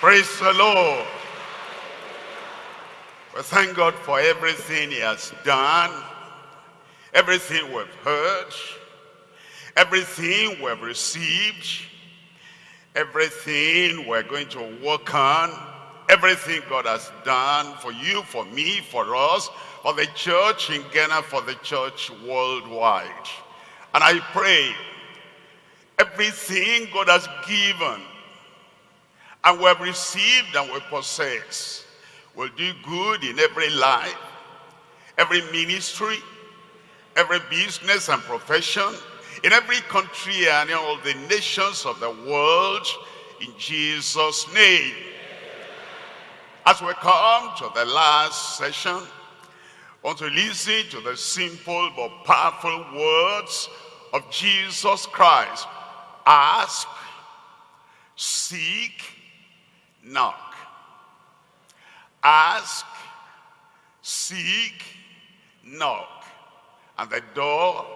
Praise the Lord. We thank God for everything he has done, everything we've heard, everything we've received, everything we're going to work on, everything God has done for you, for me, for us, for the church in Ghana, for the church worldwide. And I pray everything God has given and we have received and we possess will do good in every life, every ministry, every business and profession, in every country and in all the nations of the world, in Jesus' name. As we come to the last session, I want to listen to the simple but powerful words of Jesus Christ. Ask, seek, knock. Ask, seek, knock. And the door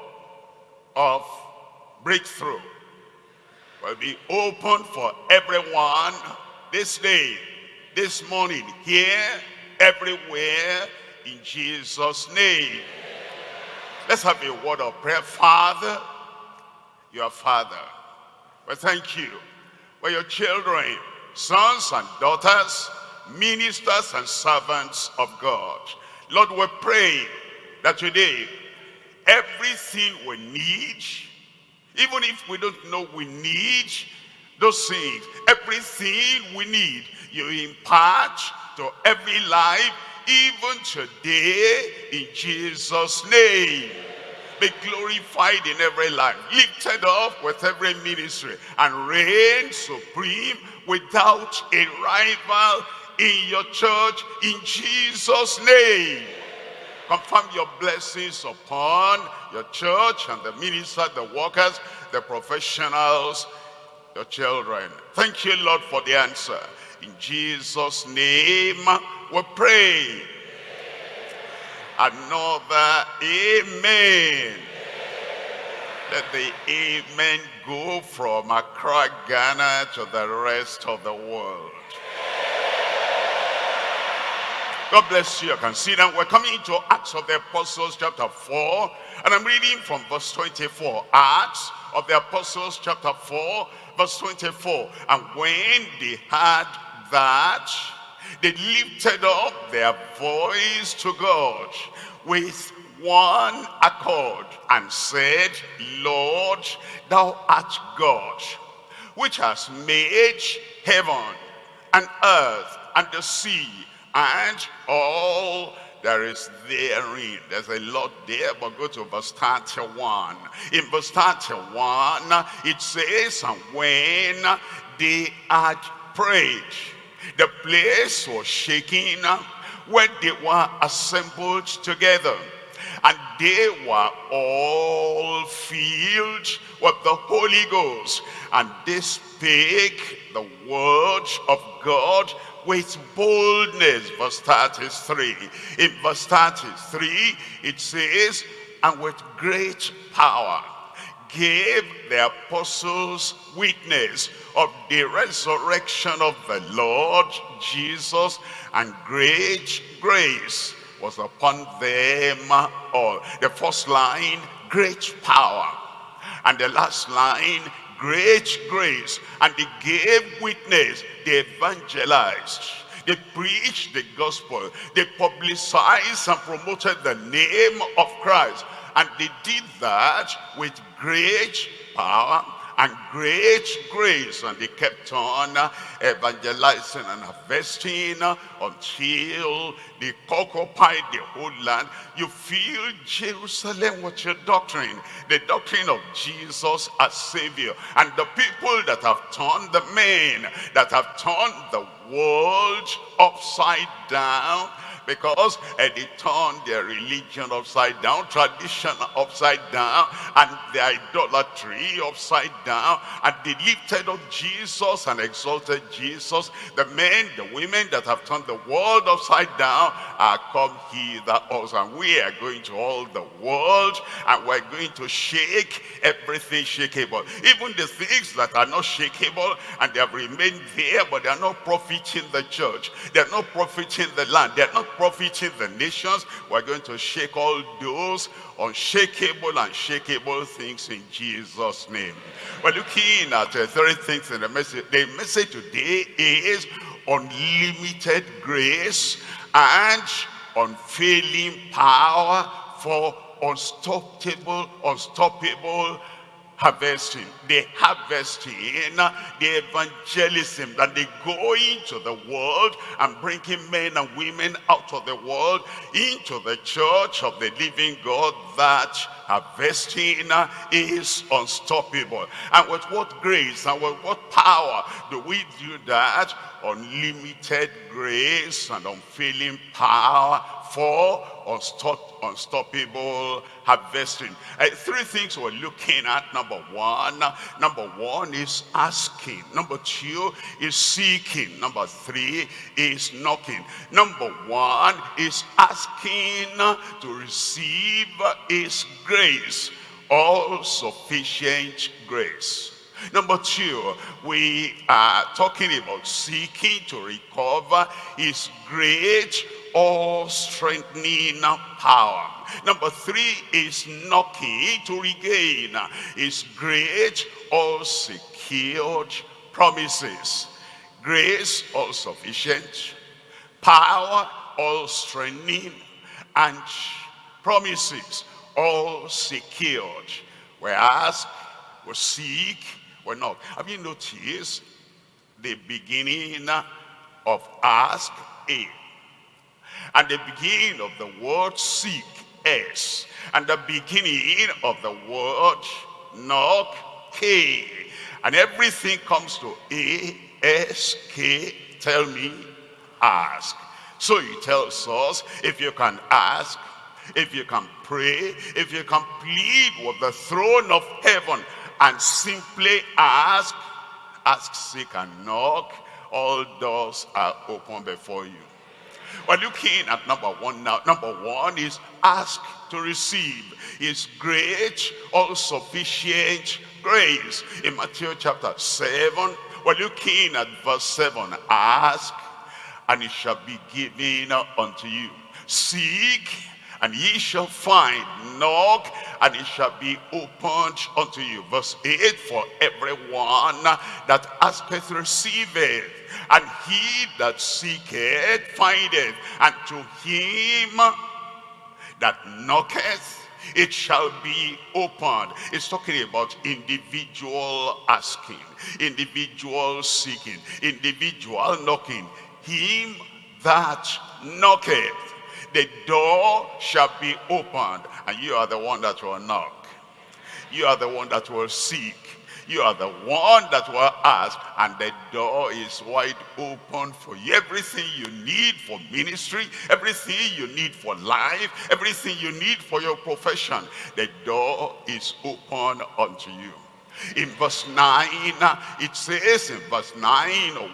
of breakthrough will be open for everyone this day, this morning, here, everywhere, in Jesus' name. Let's have a word of prayer. Father, your Father, we thank you for your children, sons and daughters, ministers and servants of God. Lord, we pray that today, everything we need, even if we don't know we need those things, everything we need, you impart to every life, even today, in Jesus' name be glorified in every life, lifted up with every ministry, and reign supreme without a rival in your church in Jesus' name. Confirm your blessings upon your church and the ministers, the workers, the professionals, your children. Thank you, Lord, for the answer. In Jesus' name we pray. Another amen. Let the amen go from Accra, Ghana to the rest of the world. God bless you. You can see that we're coming into Acts of the Apostles chapter 4. And I'm reading from verse 24. Acts of the Apostles chapter 4, verse 24. And when they had that, they lifted up their voice to God with one accord and said, Lord, thou art God, which has made heaven and earth and the sea and all there is therein. There's a lot there, but go to verse 31. In verse 31, it says, And when they had prayed, the place was shaking when they were assembled together. And they were all filled with the Holy Ghost. And they spake the word of God with boldness. Verse 33. In verse 33, it says, and with great power gave the apostles witness of the resurrection of the Lord Jesus, and great grace was upon them all. The first line, great power. And the last line, great grace. And they gave witness. They evangelized. They preached the gospel. They publicized and promoted the name of christ and they did that with great power and great grace. And they kept on uh, evangelizing and harvesting uh, until they occupied the whole land. You feel jerusalem with your doctrine the doctrine of jesus as savior. And the people that have turned the men that have turned the world upside down because uh, they turned their religion upside down, tradition upside down, and the idolatry upside down, and they lifted up Jesus and exalted Jesus. The men, the women that have turned the world upside down are come hither also, and we are going to all the world, and we're going to shake everything shakeable. Even the things that are not shakeable, and they have remained there, but they are not profiting the church. They are not profiting the land. They are not profiting the nations. We're going to shake all those unshakable and shakeable things in Jesus' name. We're looking at uh, three things in the message. The message today is unlimited grace and unfailing power for unstoppable, unstoppable harvesting, the harvesting, the evangelism, that they go into the world and bringing men and women out of the world into the church of the living God, that harvesting is unstoppable. And with what grace and with what power do we do that? Unlimited grace and unfailing power for unstop, unstoppable harvesting. Uh, three things we're looking at. Number one, number one is asking. Number two is seeking. Number three is knocking. Number one is asking to receive his grace, all sufficient grace. Number two, we are talking about seeking to recover his great all strengthening power. Number three is knocking to regain his great all secured promises. Grace all sufficient, power all strengthening, and promises all secured. We ask, we seek, we knock. Have you noticed the beginning of ask A? And the beginning of the word seek, S. And the beginning of the word knock, K. And everything comes to A, S, K, tell me, ask. So he tells us, if you can ask, if you can pray, if you can plead with the throne of heaven and simply ask, ask, seek, and knock, all doors are open before you. We're looking at number one now. Number one is ask to receive his great, all-sufficient grace. In Matthew chapter 7, we're looking at verse 7. Ask, and it shall be given unto you. Seek, and ye shall find. Knock, and it shall be opened unto you. Verse 8, for everyone that asketh receiveth and he that seeketh findeth, and to him that knocketh it shall be opened. It's talking about individual asking, individual seeking, individual knocking. Him that knocketh, the door shall be opened, and you are the one that will knock. You are the one that will seek. You are the one that will ask, and the door is wide open for you. Everything you need for ministry, everything you need for life, everything you need for your profession, the door is open unto you. In verse 9, uh, it says in verse 9,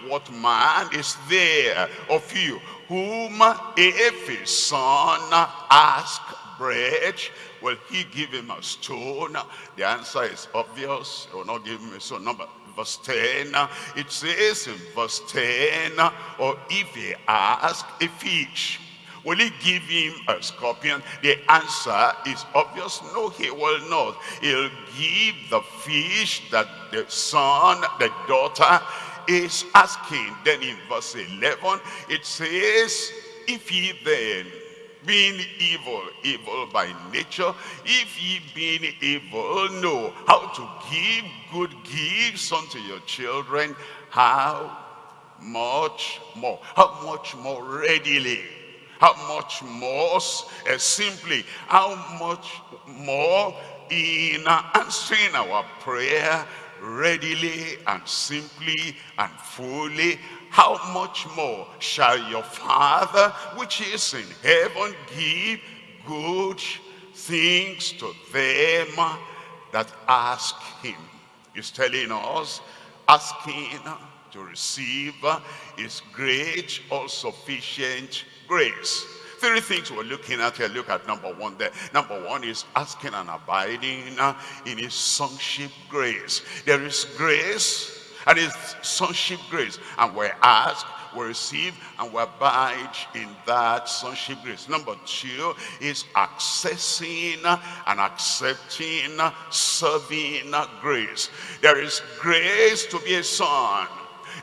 what man is there of you whom if his son uh, ask bread, will he give him a stone? The answer is obvious. He will not give him a stone. Number verse 10, uh, it says in verse 10, or if he ask a fish, will he give him a scorpion? The answer is obvious. No, he will not. He'll give the fish that the son, the daughter is asking. Then in verse 11, it says, if he then being evil, evil by nature, if ye being evil know how to give good gifts unto your children, how much more, how much more readily, how much more uh, simply, how much more in answering our prayer readily and simply and fully, how much more shall your Father which is in heaven give good things to them that ask him? He's telling us, asking to receive is great, all sufficient grace. Three things we're looking at here. Look at number one there. Number one is asking and abiding in his sonship grace. There is grace and his sonship grace. And we ask, we receive, and we abide in that sonship grace. Number two is accessing and accepting, serving grace. There is grace to be a son.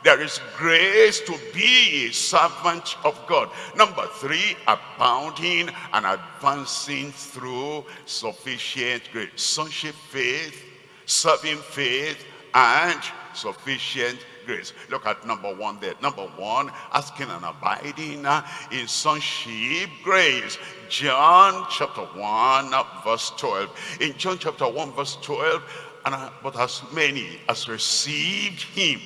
There is grace to be a servant of God. Number three, abounding and advancing through sufficient grace. Sonship faith, serving faith, and sufficient grace. Look at number one there. Number one, asking and abiding in sonship grace. John chapter 1 verse 12. In John chapter 1 verse 12, and uh, but as many as received him,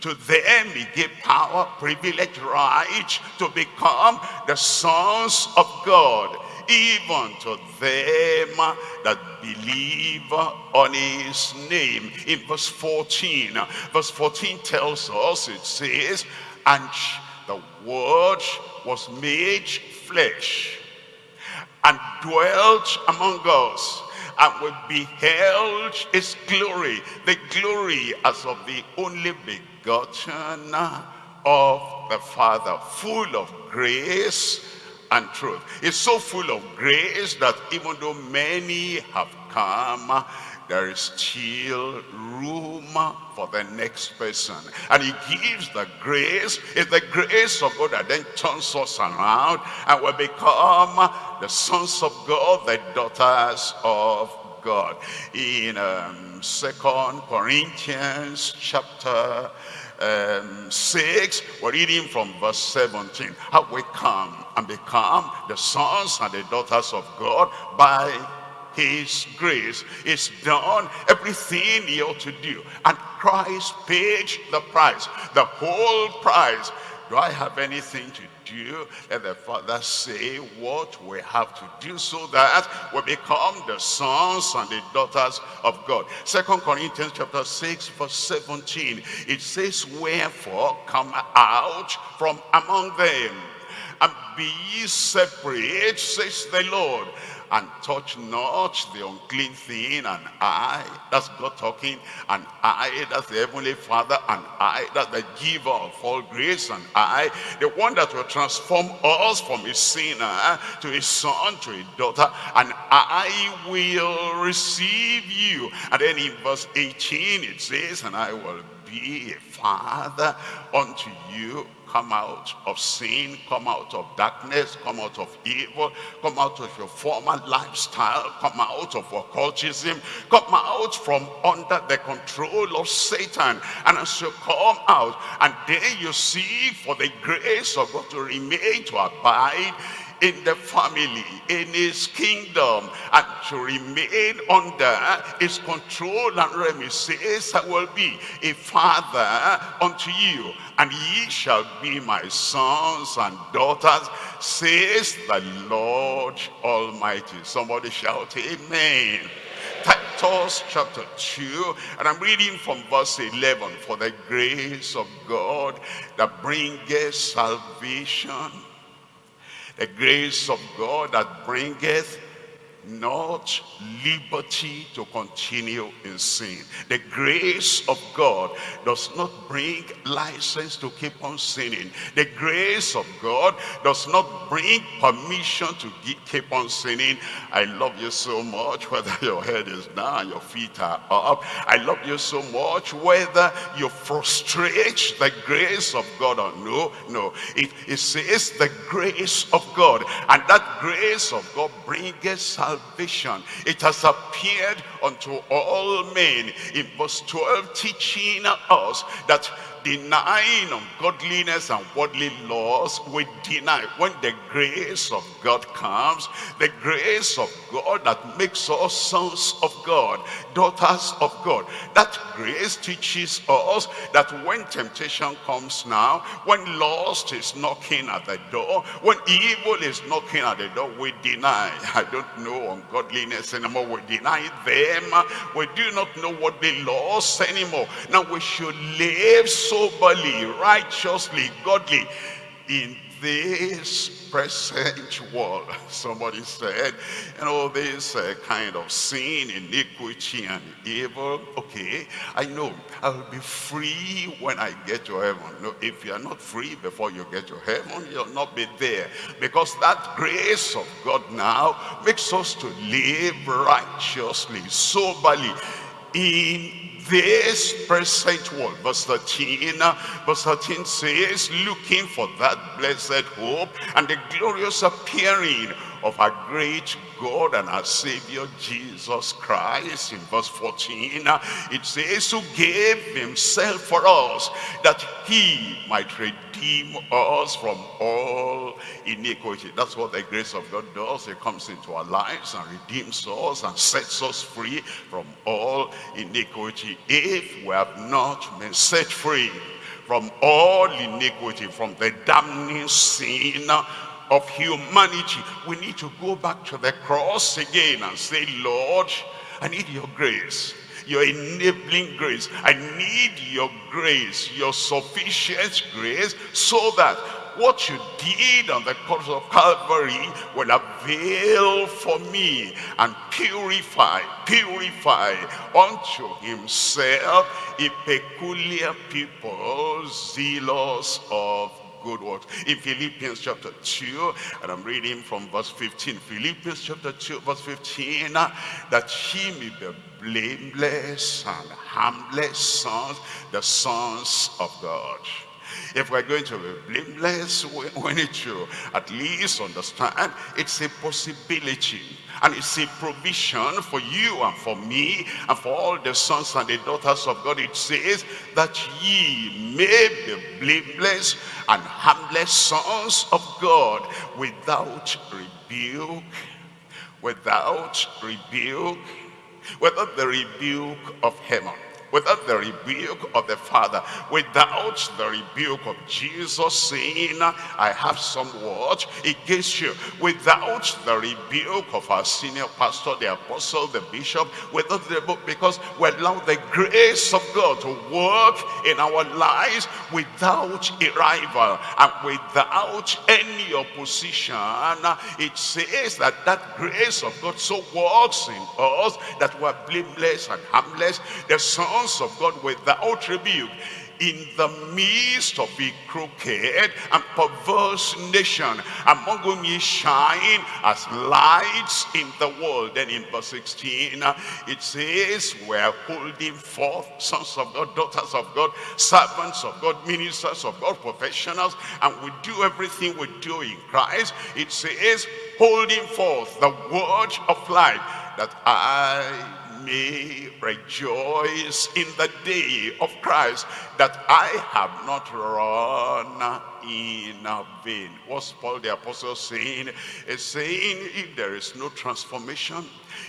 to them he gave power, privilege, right to become the sons of God, even to them that believe on his name. In verse 14, verse 14 tells us, it says, and the word was made flesh and dwelt among us and we beheld his glory, the glory as of the only begotten of the Father, full of grace and truth. It's so full of grace that even though many have come, there is still room for the next person. And he gives the grace. It's the grace of God that then turns us around and we become the sons of God, the daughters of God. In um, Second Corinthians chapter um, 6, we're reading from verse 17. How we come and become the sons and the daughters of God by his grace. is done everything he ought to do. And Christ paid the price, the whole price. Do I have anything to do? Let the Father say what we have to do so that we become the sons and the daughters of God. Second Corinthians chapter 6 verse 17. It says, Wherefore come out from among them and be separate, says the Lord, and touch not the unclean thing and I that's God talking and I that's the heavenly father and I that's the giver of all grace and I the one that will transform us from a sinner to a son to a daughter and I will receive you. And then in verse 18 it says and I will be a father unto you Come out of sin, come out of darkness, come out of evil, come out of your former lifestyle, come out of occultism, come out from under the control of Satan. And as you come out, and there you see for the grace of God to remain, to abide in the family, in his kingdom, and to remain under his control and reminiscence, I will be a father unto you, and ye shall be my sons and daughters, says the Lord Almighty. Somebody shout, Amen. Titus chapter 2, and I'm reading from verse 11. For the grace of God that bringeth salvation the grace of God that bringeth not liberty to continue in sin. The grace of God does not bring license to keep on sinning. The grace of God does not bring permission to keep on sinning. I love you so much whether your head is down, your feet are up. I love you so much whether you frustrate the grace of God or no. No, it, it says the grace of God. And that grace of God bringeth salvation salvation. It has appeared unto all men. In verse 12, teaching us that denying ungodliness and worldly laws, we deny. When the grace of God comes, the grace of God that makes us sons of God, daughters of God, that grace teaches us that when temptation comes now, when lust is knocking at the door, when evil is knocking at the door, we deny. I don't know ungodliness anymore. We deny them. We do not know what they lost anymore. Now we should live soberly, righteously, godly in this present world. Somebody said, you know, this uh, kind of sin, iniquity, and evil. Okay, I know I'll be free when I get to heaven. No, if you're not free before you get to heaven, you'll not be there. Because that grace of God now makes us to live righteously, soberly, in this present world. Verse 13, uh, verse 13 says, looking for that blessed hope and the glorious appearing of our great God and our Savior Jesus Christ. In verse 14, uh, it says, who gave himself for us, that he might redeem us from all iniquity. That's what the grace of God does. It comes into our lives and redeems us and sets us free from all iniquity. If we have not been set free from all iniquity, from the damning sin of humanity. We need to go back to the cross again and say, Lord, I need your grace your enabling grace. I need your grace, your sufficient grace, so that what you did on the cross of Calvary will avail for me and purify, purify unto himself a peculiar people zealous of good works. In Philippians chapter 2, and I'm reading from verse 15. Philippians chapter 2, verse 15, uh, that he may be blameless and harmless sons, the sons of God. If we're going to be blameless, we, need to at least understand it's a possibility. And it's a provision for you and for me and for all the sons and the daughters of God. It says that ye may be blameless and harmless sons of God without rebuke, without rebuke, without the rebuke of heaven without the rebuke of the Father, without the rebuke of Jesus saying, I have some word against you, without the rebuke of our senior pastor, the apostle, the bishop, without the book, because we allow the grace of God to work in our lives without a rival and without any opposition. It says that that grace of God so works in us that we're blameless and harmless. The Son sons of God without rebuke in the midst of a crooked and perverse nation among whom ye shine as lights in the world. Then in verse 16 uh, it says we're holding forth sons of God daughters of God servants of God ministers of God professionals and we do everything we do in Christ. It says holding forth the word of life that I may rejoice in the day of Christ that I have not run in vain. What's Paul the apostle saying? He's saying if there is no transformation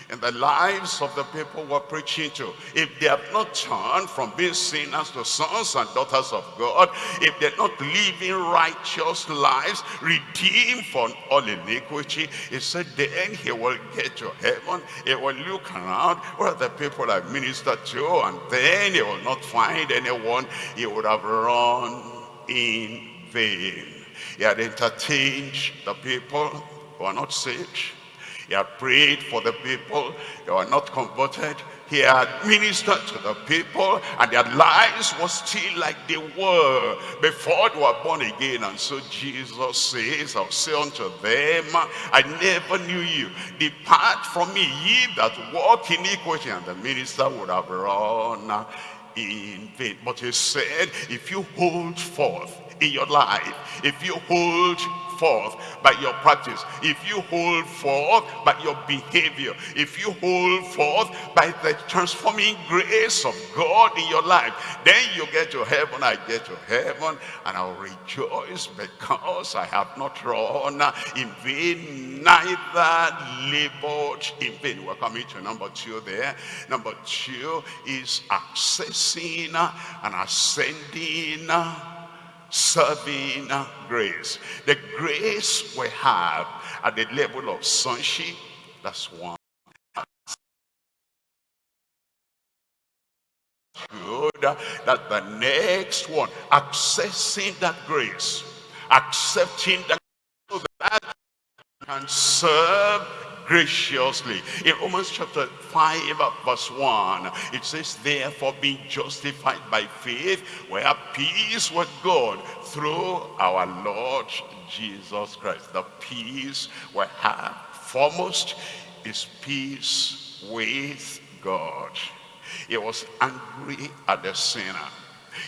in the lives of the people we're preaching to, if they have not turned from being sinners to sons and daughters of God, if they're not living righteous lives, redeemed from all iniquity, he said then he will get to heaven, he will look around where the people I ministered to, and then he will not find anyone he would have run in vain. He had entertained the people who are not saved. He had prayed for the people They were not converted. He had ministered to the people and their lives were still like they were before they were born again. And so Jesus says, I'll say unto them, I never knew you. Depart from me, ye that walk in iniquity. And the minister would have run in vain. But he said, if you hold forth in your life, if you hold forth by your practice, if you hold forth by your behavior, if you hold forth by the transforming grace of God in your life, then you get to heaven, I get to heaven, and I'll rejoice because I have not run in vain, neither labored in vain. We're coming to number two there. Number two is accessing and ascending serving grace. The grace we have at the level of sonship, that's one. Good, that the next one, accessing that grace, accepting that, so that can serve graciously. In Romans chapter 5 uh, verse 1, it says, Therefore being justified by faith, we have peace with God through our Lord Jesus Christ. The peace we have foremost is peace with God. He was angry at the sinner.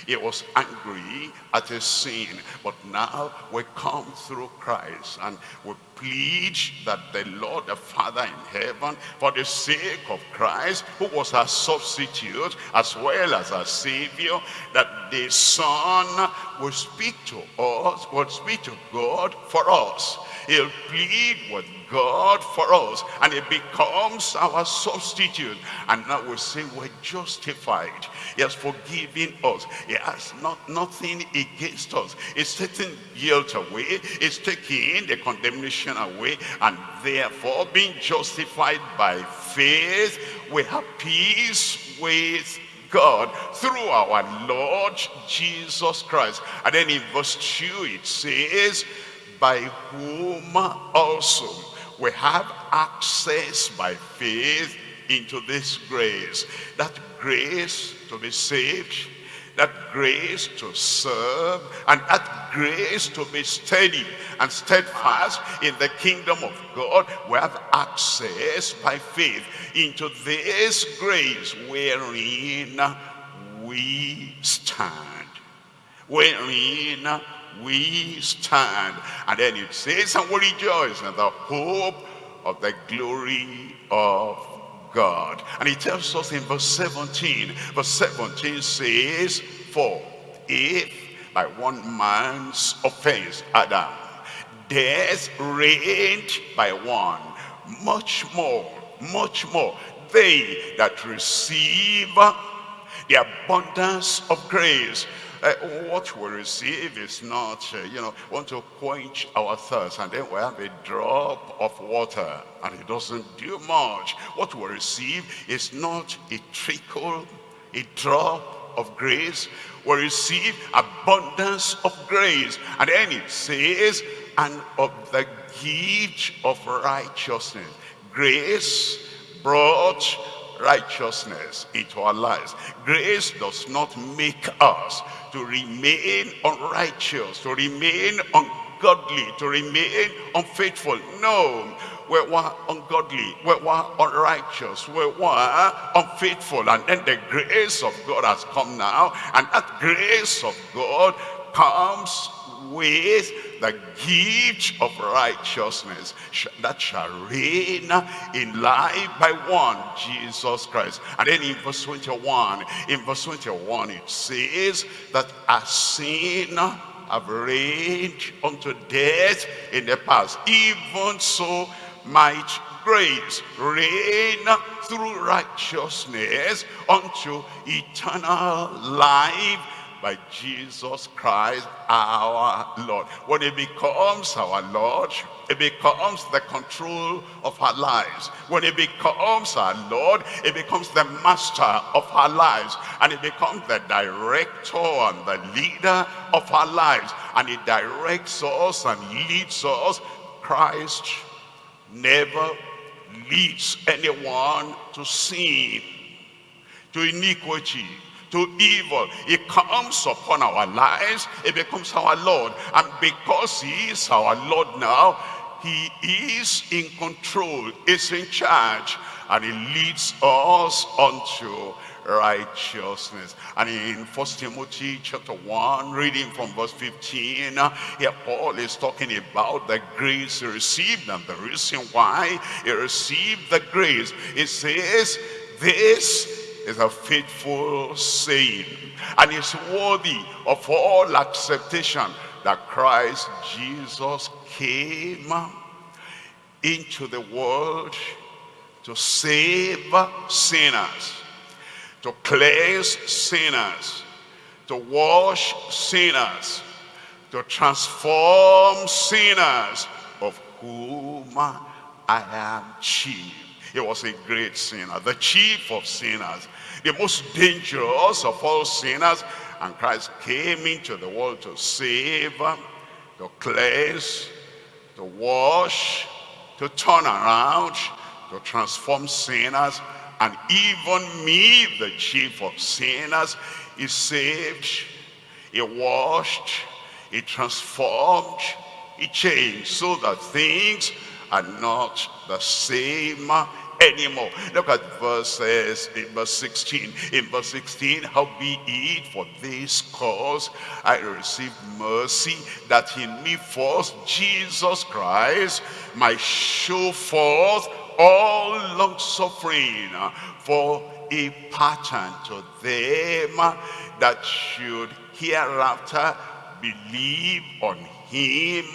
He was angry at his sin. But now we come through Christ and we plead that the Lord, the Father in heaven, for the sake of Christ, who was our substitute as well as our Savior, that the Son will speak to us, will speak to God for us. He'll plead with God for us and it becomes our substitute. And now we say we're justified. He has forgiven us. He has not nothing against us. He's taking guilt away. He's taking the condemnation away. And therefore being justified by faith we have peace with God through our Lord Jesus Christ. And then in verse 2 it says, by whom also we have access by faith into this grace. That grace to be saved, that grace to serve, and that grace to be steady and steadfast in the kingdom of God. We have access by faith into this grace wherein we stand. Wherein we stand. And then it says, and we rejoice in the hope of the glory of God. And he tells us in verse 17, verse 17 says, For if by one man's offense, Adam, death reigned by one, much more, much more, they that receive the abundance of grace uh, what we receive is not, uh, you know, want to quench our thirst and then we have a drop of water and it doesn't do much. What we receive is not a trickle, a drop of grace. We receive abundance of grace. And then it says, and of the gift of righteousness. Grace brought righteousness into our lives. Grace does not make us to remain unrighteous, to remain ungodly, to remain unfaithful. No, we were ungodly, we were unrighteous, we were unfaithful. And then the grace of God has come now, and that grace of God comes with the gift of righteousness that shall reign in life by one, Jesus Christ. And then in verse 21, in verse 21 it says that as sin have reigned unto death in the past, even so might grace reign through righteousness unto eternal life by Jesus Christ our Lord. When he becomes our Lord, it becomes the control of our lives. When it becomes our Lord, it becomes the master of our lives. And it becomes the director and the leader of our lives. And it directs us and leads us. Christ never leads anyone to sin, to iniquity, to evil. It comes upon our lives. It becomes our Lord. And because he is our Lord now, he is in control, is in charge, and he leads us unto righteousness. And in First Timothy chapter 1, reading from verse 15, here Paul is talking about the grace he received and the reason why he received the grace. It says, this is a faithful saying and is worthy of all acceptation that Christ Jesus came into the world to save sinners, to cleanse sinners, to wash sinners, to transform sinners, of whom I am chief. He was a great sinner, the chief of sinners, the most dangerous of all sinners. And Christ came into the world to save, to cleanse, to wash, to turn around, to transform sinners. And even me, the chief of sinners, is saved, he washed, he transformed, he changed so that things are not the same anymore. Look at verses in verse 16. In verse 16, how be it for this cause I received mercy that in me first Jesus Christ might show forth all long suffering for a pattern to them that should hereafter believe on him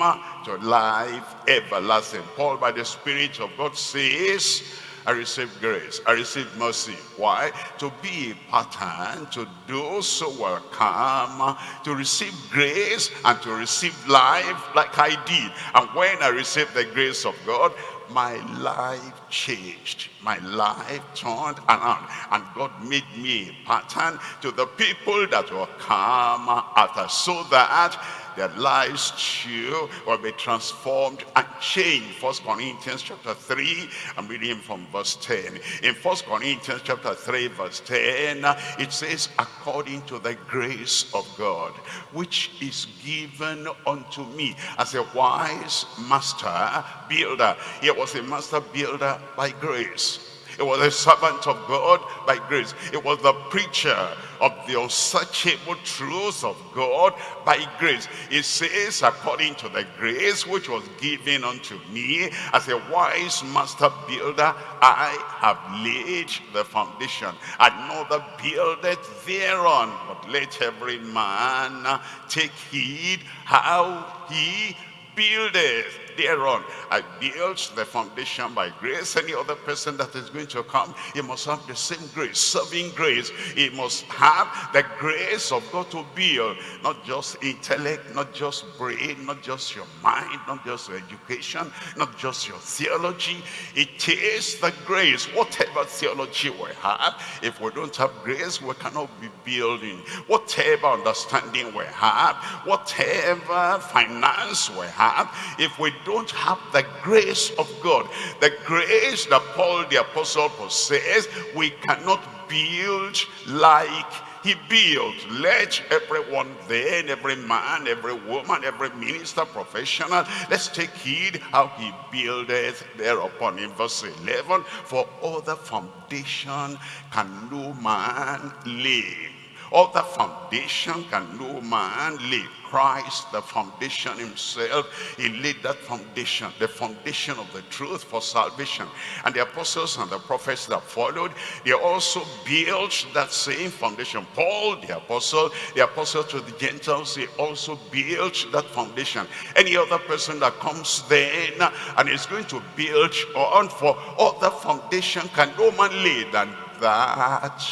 to life everlasting. Paul by the Spirit of God says, I receive grace. I receive mercy. Why? To be a pattern to those who will come to receive grace and to receive life like I did. And when I received the grace of God, my life changed. My life turned around. And God made me a pattern to the people that will come after so that their lives too will be transformed and changed. First Corinthians chapter 3, I'm reading from verse 10. In First Corinthians chapter 3, verse 10, it says, according to the grace of God, which is given unto me as a wise master builder. He was a master builder by grace. It was a servant of God by grace. It was the preacher of the unsearchable truths of God by grace. It says, according to the grace which was given unto me as a wise master builder, I have laid the foundation. Another buildeth thereon. But let every man take heed how he buildeth thereon. I built the foundation by grace. Any other person that is going to come, he must have the same grace, serving grace. He must have the grace of God to build, not just intellect, not just brain, not just your mind, not just your education, not just your theology. It is the grace. Whatever theology we have, if we don't have grace, we cannot be building. Whatever understanding we have, whatever finance we have, if we don't have the grace of God, the grace that Paul the apostle possessed, we cannot build like he built. Let everyone then, every man, every woman, every minister, professional, let's take heed how he buildeth thereupon. In verse 11, for other foundation can no man lay. Other foundation can no man lay. Christ, the foundation himself, he laid that foundation, the foundation of the truth for salvation. And the apostles and the prophets that followed, they also built that same foundation. Paul, the apostle, the apostle to the Gentiles, he also built that foundation. Any other person that comes then and is going to build on for other foundation can no man lay than that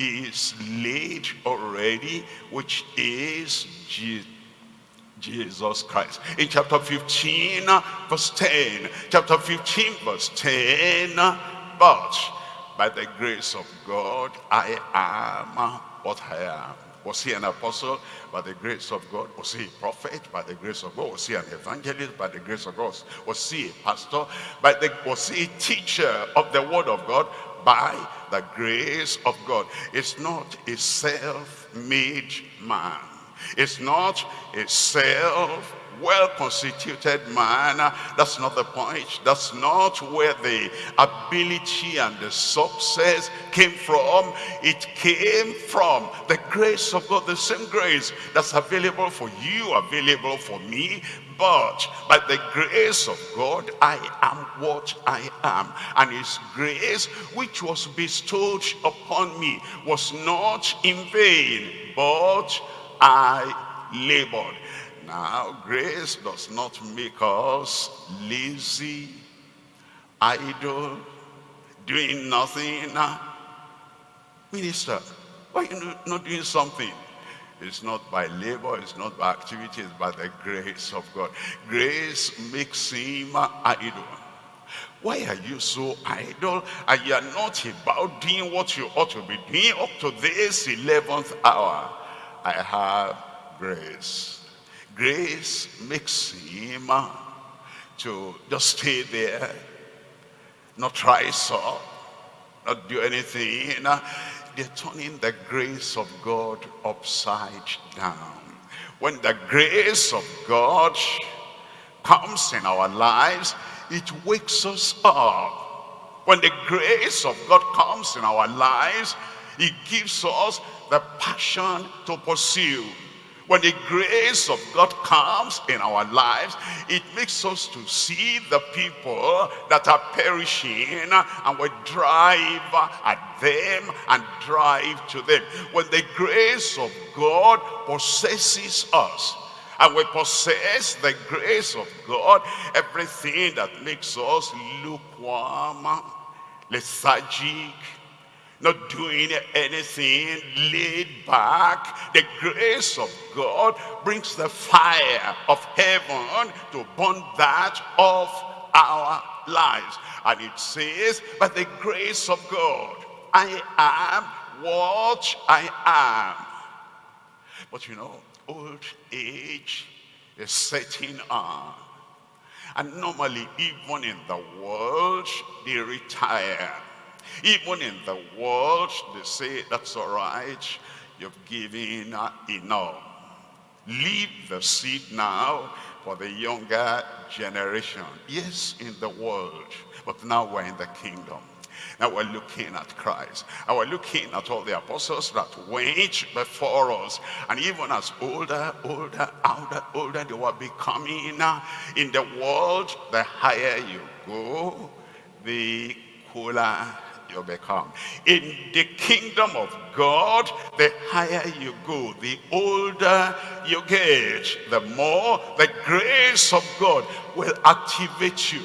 is laid already, which is Jesus Christ. In chapter 15, verse 10, chapter 15, verse 10, but by the grace of God, I am what I am. Was he an apostle? By the grace of God. Was he a prophet? By the grace of God. Was he an evangelist? By the grace of God. Was he a pastor? By the, was he a teacher of the word of God? By the grace of God. It's not a self-made man. It's not a self well-constituted man. That's not the point. That's not where the ability and the success came from. It came from the grace of God, the same grace that's available for you, available for me. But by the grace of God, I am what I am. And his grace, which was bestowed upon me, was not in vain, but I labored. Now, grace does not make us lazy, idle, doing nothing. Minister, why are you not doing something? It's not by labor, it's not by activity, it's by the grace of God. Grace makes him idle. Why are you so idle? And you are not about doing what you ought to be doing up to this 11th hour. I have grace grace makes him to just stay there, not rise up, not do anything. They're turning the grace of God upside down. When the grace of God comes in our lives, it wakes us up. When the grace of God comes in our lives, it gives us the passion to pursue when the grace of God comes in our lives, it makes us to see the people that are perishing and we drive at them and drive to them. When the grace of God possesses us, and we possess the grace of God, everything that makes us lukewarm, lethargic, not doing anything, laid back. The grace of God brings the fire of heaven to burn that of our lives. And it says, by the grace of God, I am what I am. But you know, old age is setting on. And normally, even in the world, they retire even in the world, they say, that's all right, you've given enough. Leave the seed now for the younger generation. Yes, in the world, but now we're in the kingdom. Now we're looking at Christ. And we're looking at all the apostles that went before us. And even as older, older, older, older they were becoming uh, in the world, the higher you go, the cooler you become. In the kingdom of God, the higher you go, the older you get, the more the grace of God will activate you,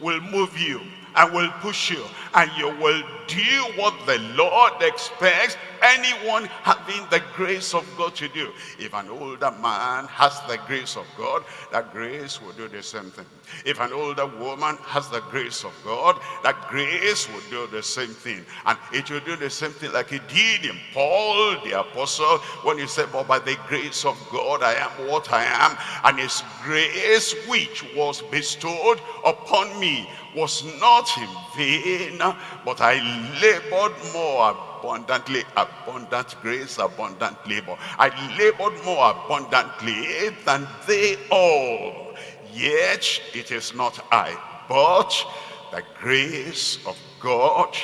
will move you, and will push you, and you will do what the Lord expects anyone having the grace of God to do. If an older man has the grace of God, that grace will do the same thing. If an older woman has the grace of God, that grace will do the same thing. And it will do the same thing like it did in Paul the apostle when he said, but by the grace of God I am what I am. And his grace which was bestowed upon me was not in vain, but I labored more abundantly, abundant grace, abundant labor. I labored more abundantly than they all. Yet it is not I, but the grace of God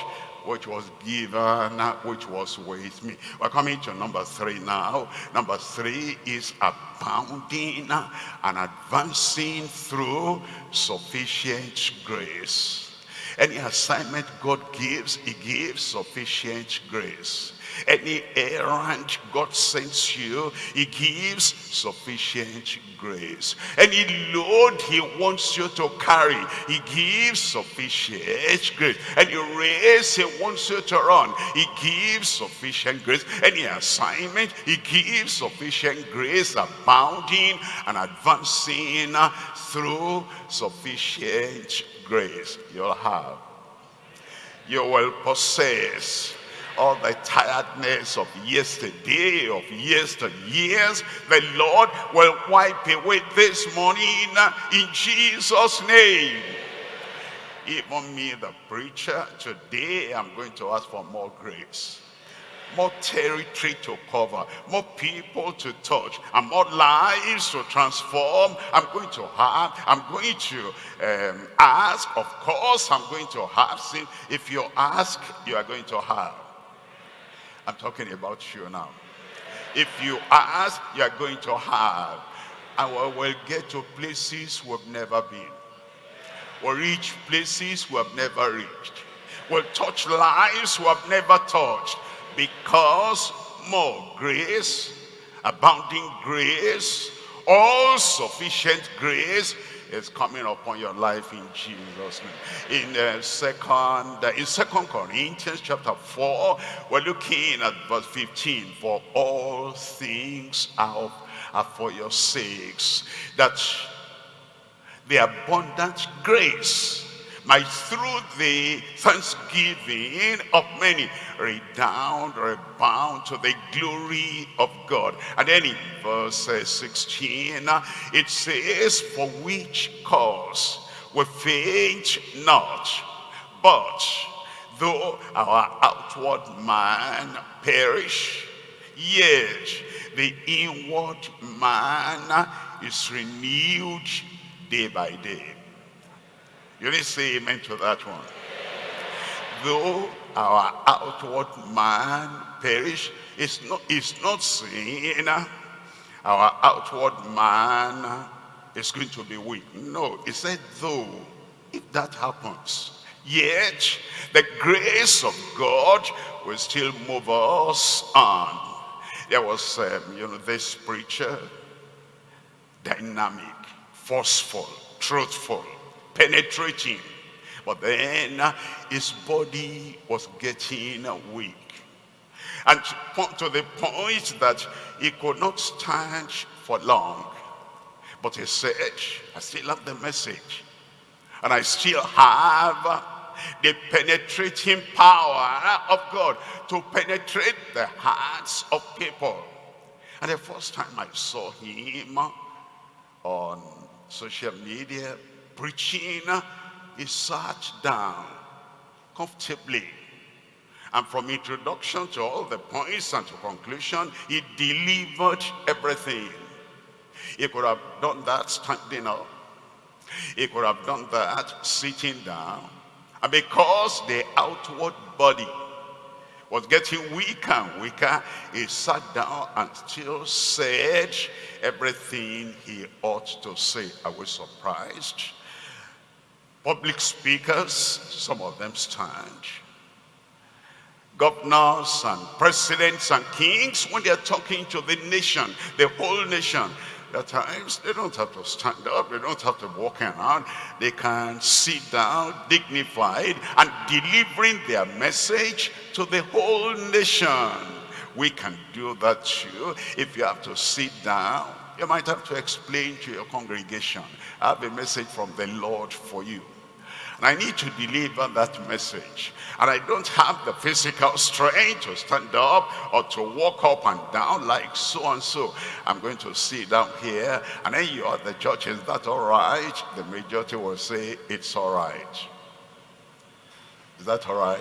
which was given, which was with me. We're coming to number three now. Number three is abounding and advancing through sufficient grace. Any assignment God gives, he gives sufficient grace. Any errand God sends you, he gives sufficient grace. Any load he wants you to carry, he gives sufficient grace. Any race he wants you to run, he gives sufficient grace. Any assignment, he gives sufficient grace, abounding and advancing through sufficient grace. You'll have. You will possess all the tiredness of yesterday, of yesteryears, the Lord will wipe away this morning uh, in Jesus' name. Even me, the preacher, today I'm going to ask for more grace. More territory to cover, more people to touch, and more lives to transform. I'm going to have, I'm going to um, ask, of course I'm going to have. See, if you ask, you are going to have. I'm talking about you now. If you ask, you are going to have. And we will get to places we've never been. We'll reach places we have never reached. We'll touch lives we have never touched because more grace, abounding grace, all sufficient grace is coming upon your life in Jesus name. In uh, second uh, in second Corinthians chapter 4 we're looking at verse 15 for all things are, are for your sakes that the abundant grace might through the thanksgiving of many redound or abound to the glory of God. And then in verse uh, 16, it says, for which cause we faint not, but though our outward man perish, yet the inward man is renewed day by day. You didn't say amen to that one. Though our outward man perish, it's not, it's not saying our outward man is going to be weak. No, it said though, if that happens, yet the grace of God will still move us on. There was, um, you know, this preacher, dynamic, forceful, truthful, penetrating. But then uh, his body was getting weak. And to the point that he could not stand for long. But he said, I still have the message. And I still have the penetrating power of God to penetrate the hearts of people. And the first time I saw him on social media, preaching, he sat down comfortably. And from introduction to all the points and to conclusion, he delivered everything. He could have done that standing up. He could have done that sitting down. And because the outward body was getting weaker and weaker, he sat down and still said everything he ought to say. I was surprised Public speakers, some of them stand. Governors and presidents and kings, when they're talking to the nation, the whole nation, at times they don't have to stand up, they don't have to walk around. They can sit down, dignified, and delivering their message to the whole nation. We can do that too. If you have to sit down, you might have to explain to your congregation. I have a message from the Lord for you. And I need to deliver that message. And I don't have the physical strength to stand up or to walk up and down like so and so. I'm going to sit down here and then you are the judge. Is that all right? The majority will say it's all right. Is that all right?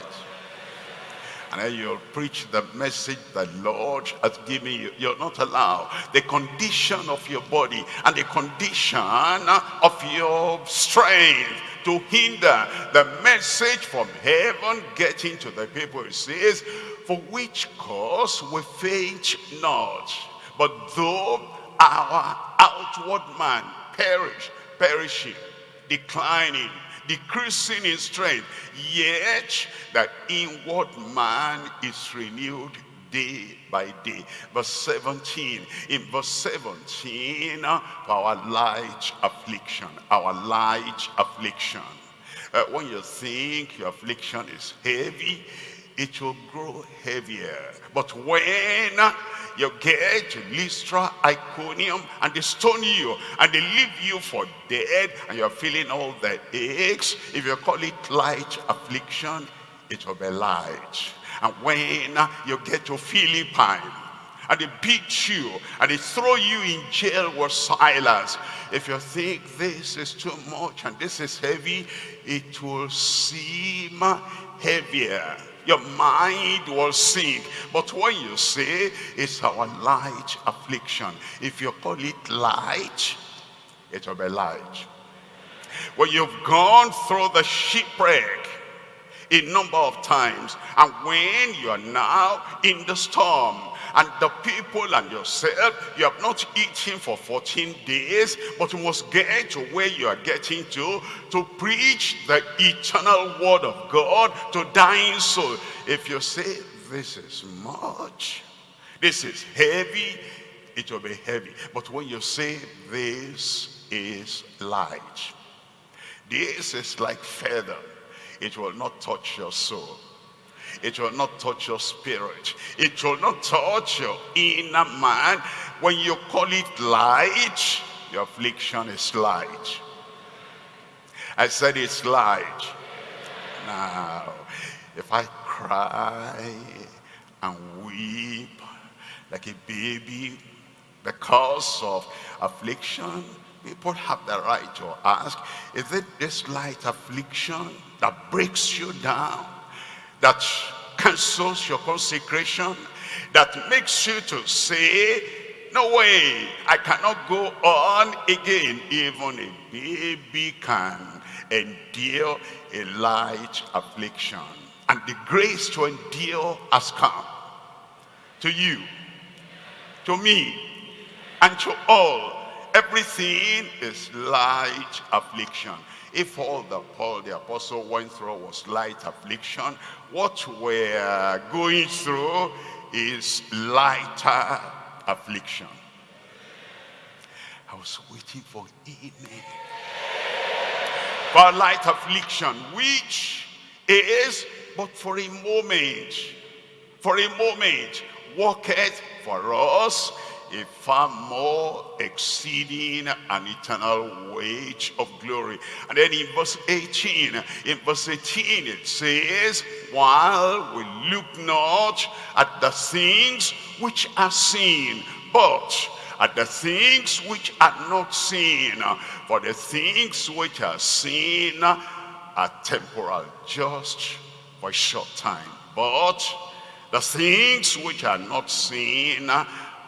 and then you'll preach the message the Lord has given you. You're not allowed. The condition of your body and the condition of your strength to hinder the message from heaven getting to the people. It says, for which cause we faint not, but though our outward man perish, perishing, declining, decreasing in strength, yet that inward man is renewed day by day. Verse 17, in verse 17, our light affliction, our light affliction. Uh, when you think your affliction is heavy, it will grow heavier. But when you get to Lystra, Iconium, and they stone you, and they leave you for dead, and you're feeling all the aches, if you call it light affliction, it will be light. And when you get to Philippi, and they beat you, and they throw you in jail with Silas, if you think this is too much and this is heavy, it will seem heavier your mind will sink. But when you say it's our light affliction, if you call it light, it will be light. When you've gone through the shipwreck a number of times, and when you are now in the storm, and the people and yourself, you have not eaten for 14 days, but you must get to where you are getting to, to preach the eternal word of God to dying soul. If you say, this is much, this is heavy, it will be heavy. But when you say, this is light, this is like feather, it will not touch your soul. It will not touch your spirit. It will not touch your inner man. When you call it light, your affliction is light. I said it's light. Now, if I cry and weep like a baby because of affliction, people have the right to ask, is it this light affliction that breaks you down? that cancels your consecration, that makes you to say, no way, I cannot go on again. Even a baby can endure a light affliction. And the grace to endure has come to you, to me, and to all. Everything is light affliction. If all that Paul the apostle went through was light affliction, what we're going through is lighter affliction. I was waiting for amen. For light affliction, which is but for a moment, for a moment, worketh for us a far more exceeding and eternal wage of glory. And then in verse 18, in verse 18 it says, while we look not at the things which are seen, but at the things which are not seen. For the things which are seen are temporal, just for a short time. But the things which are not seen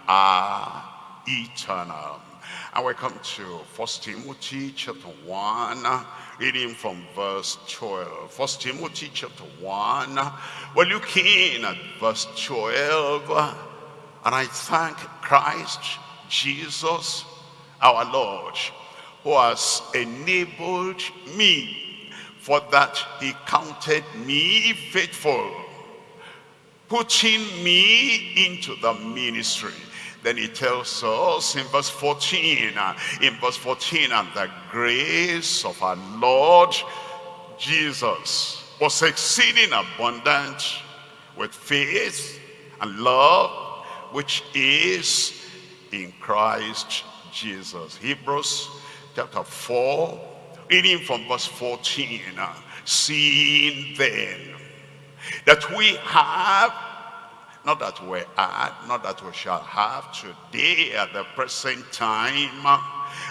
are eternal. And we come to First Timothy chapter 1, reading from verse 12. First Timothy chapter 1, we're looking at verse 12. And I thank Christ Jesus our Lord, who has enabled me for that he counted me faithful, putting me into the ministry then he tells us in verse 14, uh, in verse 14, and the grace of our Lord Jesus was exceeding abundant with faith and love, which is in Christ Jesus. Hebrews chapter 4, reading from verse 14, uh, seeing then that we have not that we had, not that we shall have today at the present time,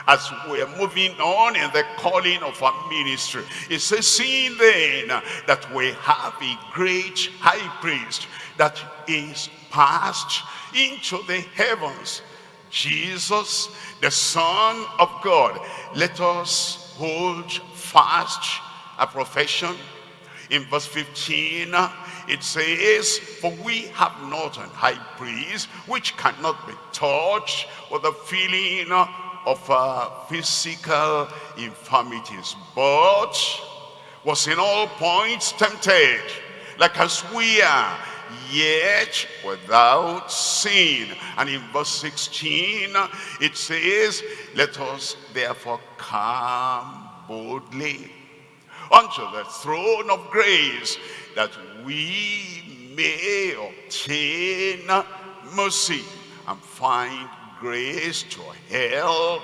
as we're moving on in the calling of our ministry. It says, seeing then that we have a great high priest that is passed into the heavens, Jesus, the Son of God. Let us hold fast a profession. In verse 15, it says, For we have not an high priest which cannot be touched with the feeling of uh, physical infirmities, but was in all points tempted, like as we are, yet without sin. And in verse 16, it says, Let us therefore come boldly unto the throne of grace that we may obtain mercy and find grace to help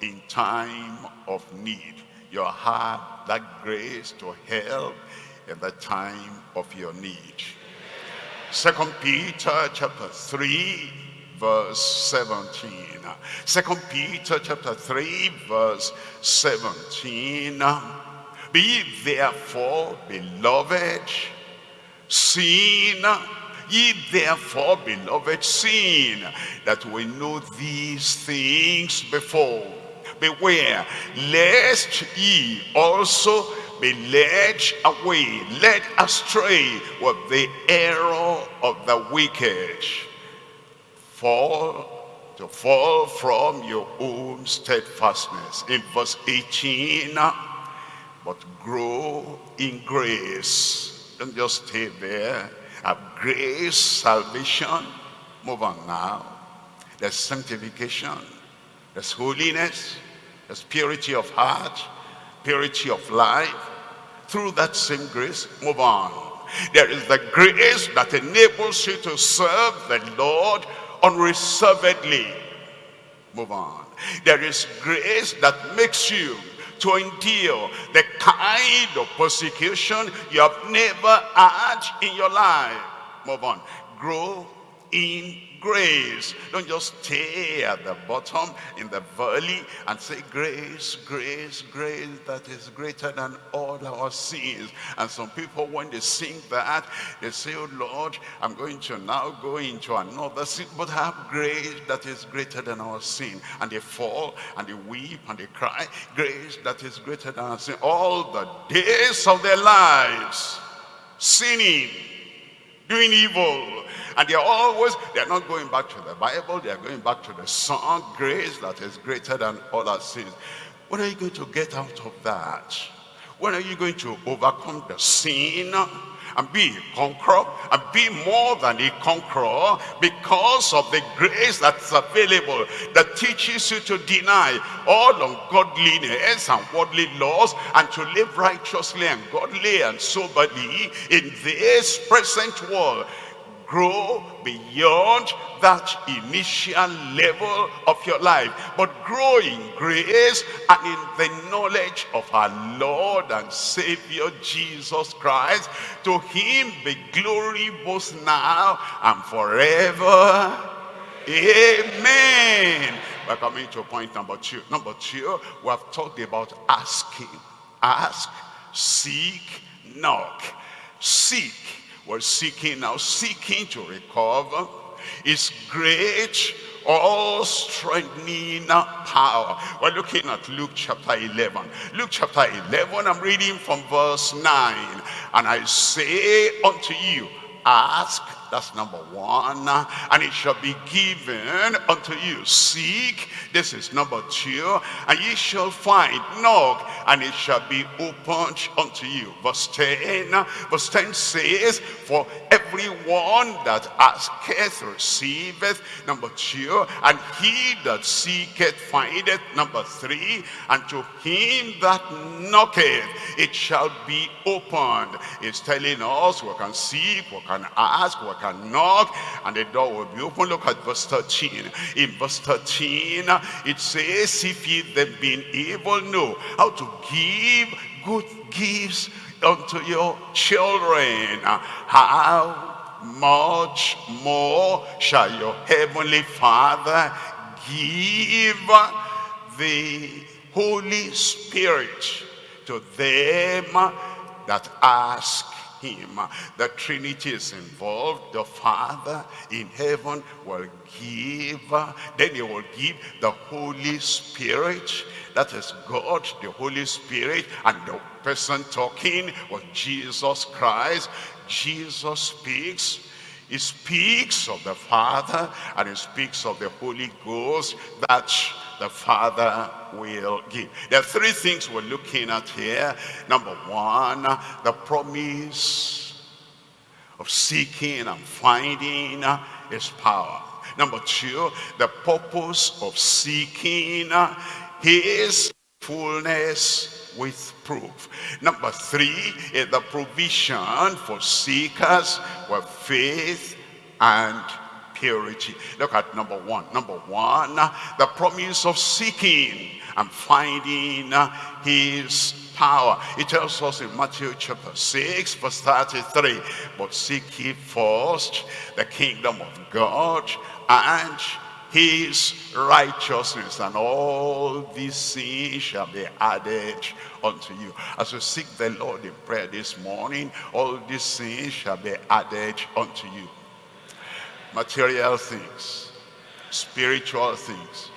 in time of need. You have that grace to help in the time of your need. Second Peter chapter 3 verse 17. Second Peter chapter 3 verse 17. Be therefore, beloved, Sin Ye therefore, beloved, sin that we know these things before, beware, lest ye also be led away, led astray with the error of the wicked. Fall to fall from your own steadfastness. In verse 18, but grow in grace. Don't just stay there have grace, salvation. Move on now. There's sanctification. There's holiness. There's purity of heart. Purity of life. Through that same grace, move on. There is the grace that enables you to serve the Lord unreservedly. Move on. There is grace that makes you to endure the kind of persecution you have never had in your life. Move on. Grow in grace. Don't just stay at the bottom in the valley and say grace, grace, grace that is greater than all our sins. And some people when they sing that, they say, oh Lord, I'm going to now go into another sin, but have grace that is greater than our sin. And they fall and they weep and they cry, grace that is greater than our sin. All the days of their lives, sinning, doing evil, and they're always, they're not going back to the Bible, they're going back to the song, grace that is greater than all our sins. When are you going to get out of that? When are you going to overcome the sin? And be a conqueror and be more than a conqueror because of the grace that's available that teaches you to deny all ungodliness and worldly laws and to live righteously and godly and soberly in this present world grow beyond that initial level of your life but grow in grace and in the knowledge of our Lord and Savior Jesus Christ. To him be glory both now and forever. Amen. We're coming to point number two. Number two we have talked about asking. Ask seek knock. Seek we're seeking now, seeking to recover is great, all strengthening power. We're looking at Luke chapter 11. Luke chapter 11, I'm reading from verse 9. And I say unto you, ask that's number one. And it shall be given unto you. Seek. This is number two. And ye shall find. Knock. And it shall be opened unto you. Verse 10. Verse 10 says, For everyone that asketh receiveth. Number two. And he that seeketh findeth. Number three. And to him that knocketh it shall be opened. It's telling us we can seek, we can ask, we can knock and the door will be open. Look at verse 13. In verse 13, it says, if ye then being able know how to give good gifts unto your children, how much more shall your heavenly Father give the Holy Spirit to them that ask him. The Trinity is involved. The Father in heaven will give. Then he will give the Holy Spirit. That is God, the Holy Spirit. And the person talking was Jesus Christ. Jesus speaks. He speaks of the Father and he speaks of the Holy Ghost that the Father will give. There are three things we're looking at here. Number one, the promise of seeking and finding his power. Number two, the purpose of seeking his fullness with proof. Number three is the provision for seekers with faith and purity. Look at number one. Number one, the promise of seeking and finding his power. It tells us in Matthew chapter 6 verse 33, but seek ye first the kingdom of God and his righteousness and all these things shall be added unto you as you seek the lord in prayer this morning all these things shall be added unto you material things spiritual things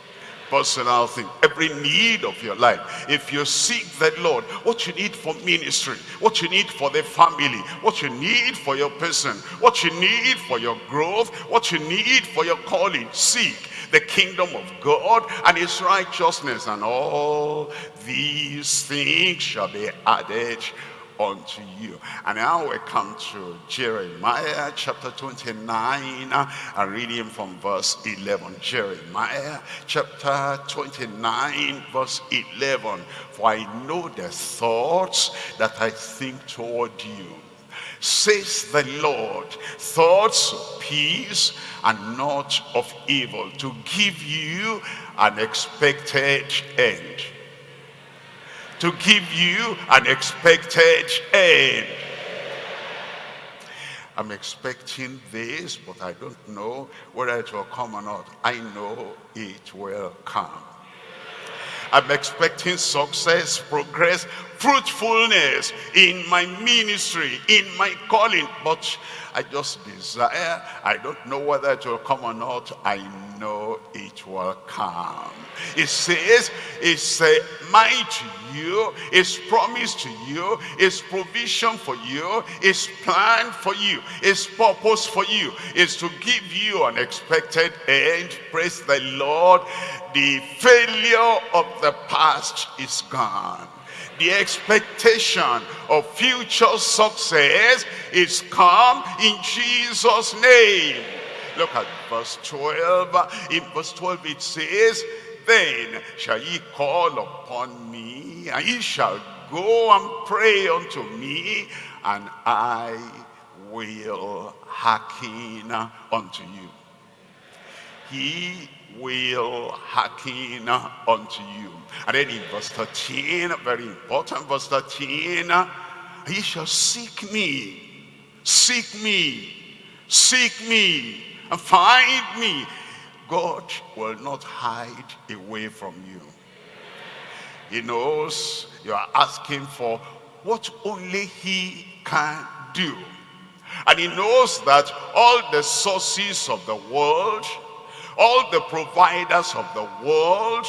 personal thing, every need of your life. If you seek the Lord, what you need for ministry, what you need for the family, what you need for your person, what you need for your growth, what you need for your calling, seek the kingdom of God and his righteousness and all these things shall be added unto you. And now we come to Jeremiah chapter 29 and reading from verse 11. Jeremiah chapter 29 verse 11. For I know the thoughts that I think toward you says the Lord, thoughts of peace and not of evil, to give you an expected end to give you an expected end. I'm expecting this, but I don't know whether it will come or not. I know it will come. I'm expecting success, progress, fruitfulness in my ministry, in my calling. But I just desire, I don't know whether it will come or not. I know it will come. It says, it's a might to you, it's promise to you, it's provision for you, it's plan for you, it's purpose for you, it's to give you an expected end. Praise the Lord. The failure of the past is gone the expectation of future success is come in Jesus name. Look at verse 12 in verse 12 it says then shall ye call upon me and ye shall go and pray unto me and I will hearken unto you. He will hearken unto you. And then in verse 13, very important, verse 13, he shall seek me, seek me, seek me, and find me. God will not hide away from you. He knows you are asking for what only he can do. And he knows that all the sources of the world, all the providers of the world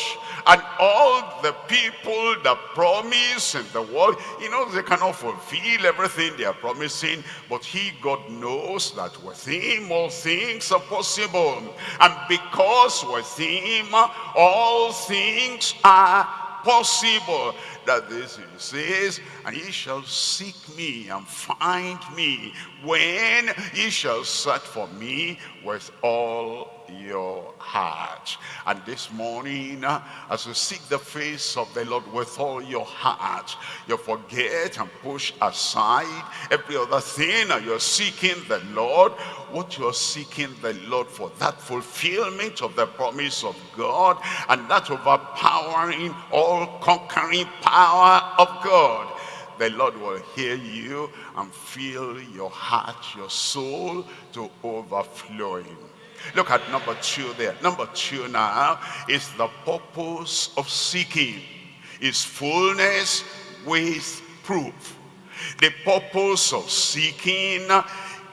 and all the people that promise in the world. You know they cannot fulfill everything they are promising but he God knows that with him all things are possible. And because with him all things are possible. That this he says and ye shall seek me and find me when ye shall search for me with all your heart. And this morning, uh, as you seek the face of the Lord with all your heart, you forget and push aside every other thing you're seeking the Lord. What you're seeking the Lord for, that fulfillment of the promise of God and that overpowering, all-conquering power of God the Lord will hear you and fill your heart, your soul to overflowing. Look at number two there. Number two now is the purpose of seeking. Is fullness with proof. The purpose of seeking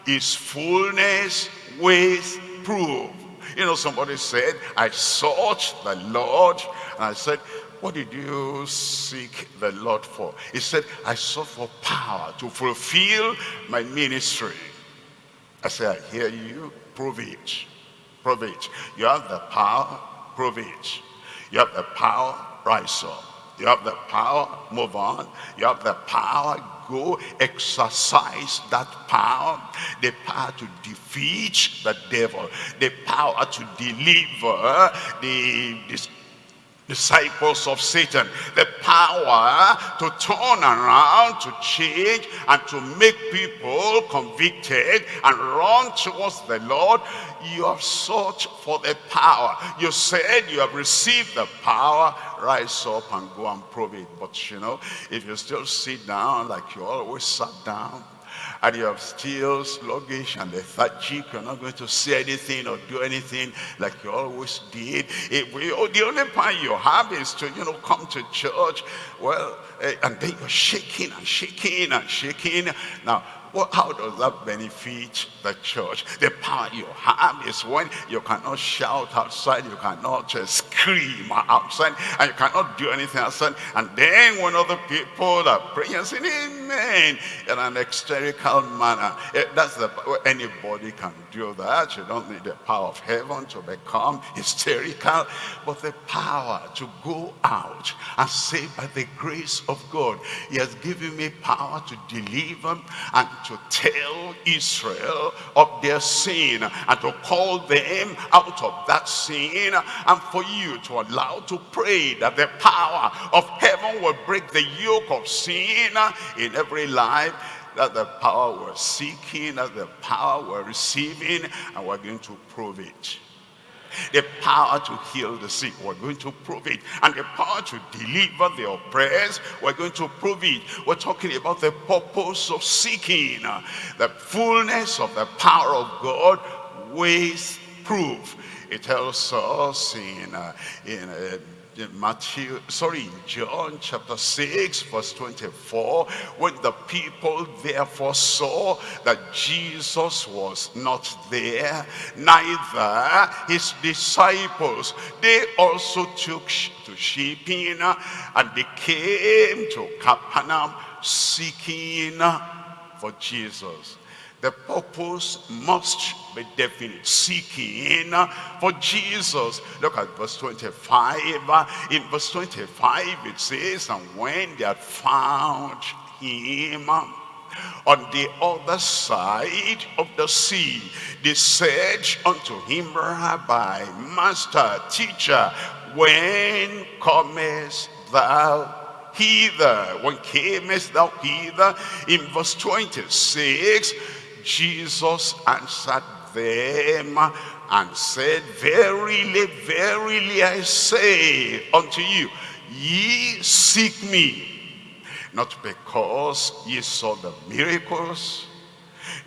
is fullness with proof. You know, somebody said, I sought the Lord. And I said, what did you seek the Lord for? He said, I sought for power to fulfill my ministry. I said, I hear you, prove it prove it. You have the power, prove it. You have the power, rise up. You have the power, move on. You have the power, go exercise that power. The power to defeat the devil. The power to deliver the, the disciples of Satan. The power to turn around, to change, and to make people convicted and run towards the Lord. You have sought for the power. You said you have received the power. Rise up and go and prove it. But you know, if you still sit down like you always sat down, and you're still sluggish and lethargic, you're not going to say anything or do anything like you always did. If we, oh, the only power you have is to, you know, come to church. Well, eh, and then you're shaking and shaking and shaking. Now, well, how does that benefit the church? The power you have is when you cannot shout outside, you cannot uh, scream outside, and you cannot do anything outside. And then when other people are praying saying, Amen, in an hysterical manner, it, eh, that's the anybody can do that. You don't need the power of heaven to become hysterical, but the power to go out and say, by the grace of God, He has given me power to deliver and to tell Israel of their sin and to call them out of that sin and for you to allow to pray that the power of heaven will break the yoke of sin in every life that the power we're seeking, that the power we're receiving, and we're going to prove it the power to heal the sick. We're going to prove it. And the power to deliver the oppressed. We're going to prove it. We're talking about the purpose of seeking. The fullness of the power of God with proof. It tells us in, uh, in uh, Matthew, sorry, John chapter 6, verse 24, when the people therefore saw that Jesus was not there, neither his disciples, they also took to shipping and they came to Capernaum seeking for Jesus. The purpose must be definite. Seeking for Jesus. Look at verse 25. In verse 25 it says, And when they had found him on the other side of the sea, they said unto him, Rabbi, Master, Teacher, when comest thou hither? When camest thou hither? In verse 26, Jesus answered them and said, Verily, verily, I say unto you, ye seek me, not because ye saw the miracles,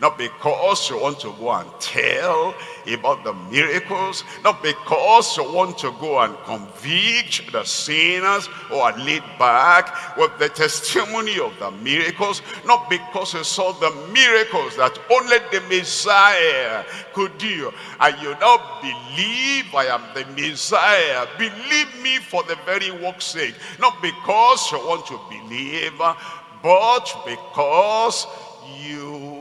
not because you want to go and tell about the miracles. Not because you want to go and convict the sinners who are laid back with the testimony of the miracles. Not because you saw the miracles that only the Messiah could do. And you now believe I am the Messiah. Believe me for the very work's sake. Not because you want to believe, but because you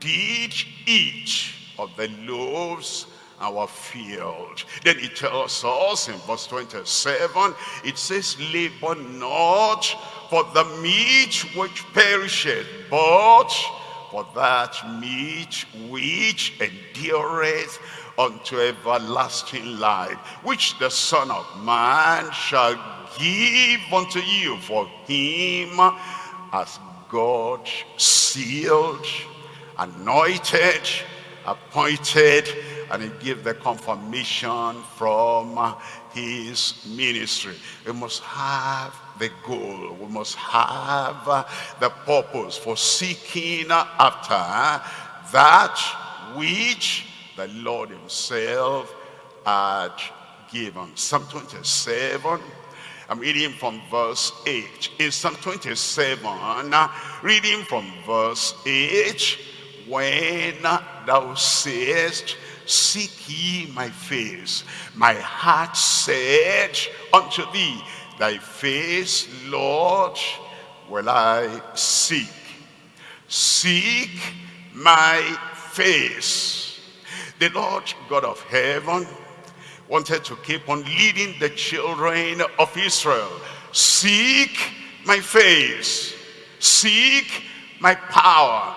did eat of the loaves our field. Then it tells us in verse 27, it says, labor not for the meat which perisheth, but for that meat which endureth unto everlasting life, which the Son of Man shall give unto you, for him as God sealed anointed, appointed, and he gave the confirmation from his ministry. We must have the goal. We must have the purpose for seeking after that which the Lord himself had given. Psalm 27 I'm reading from verse 8. In Psalm 27, reading from verse 8, when thou sayest, seek ye my face, my heart said unto thee, thy face, Lord, will I seek. Seek my face. The Lord God of heaven wanted to keep on leading the children of Israel. Seek my face. Seek my power.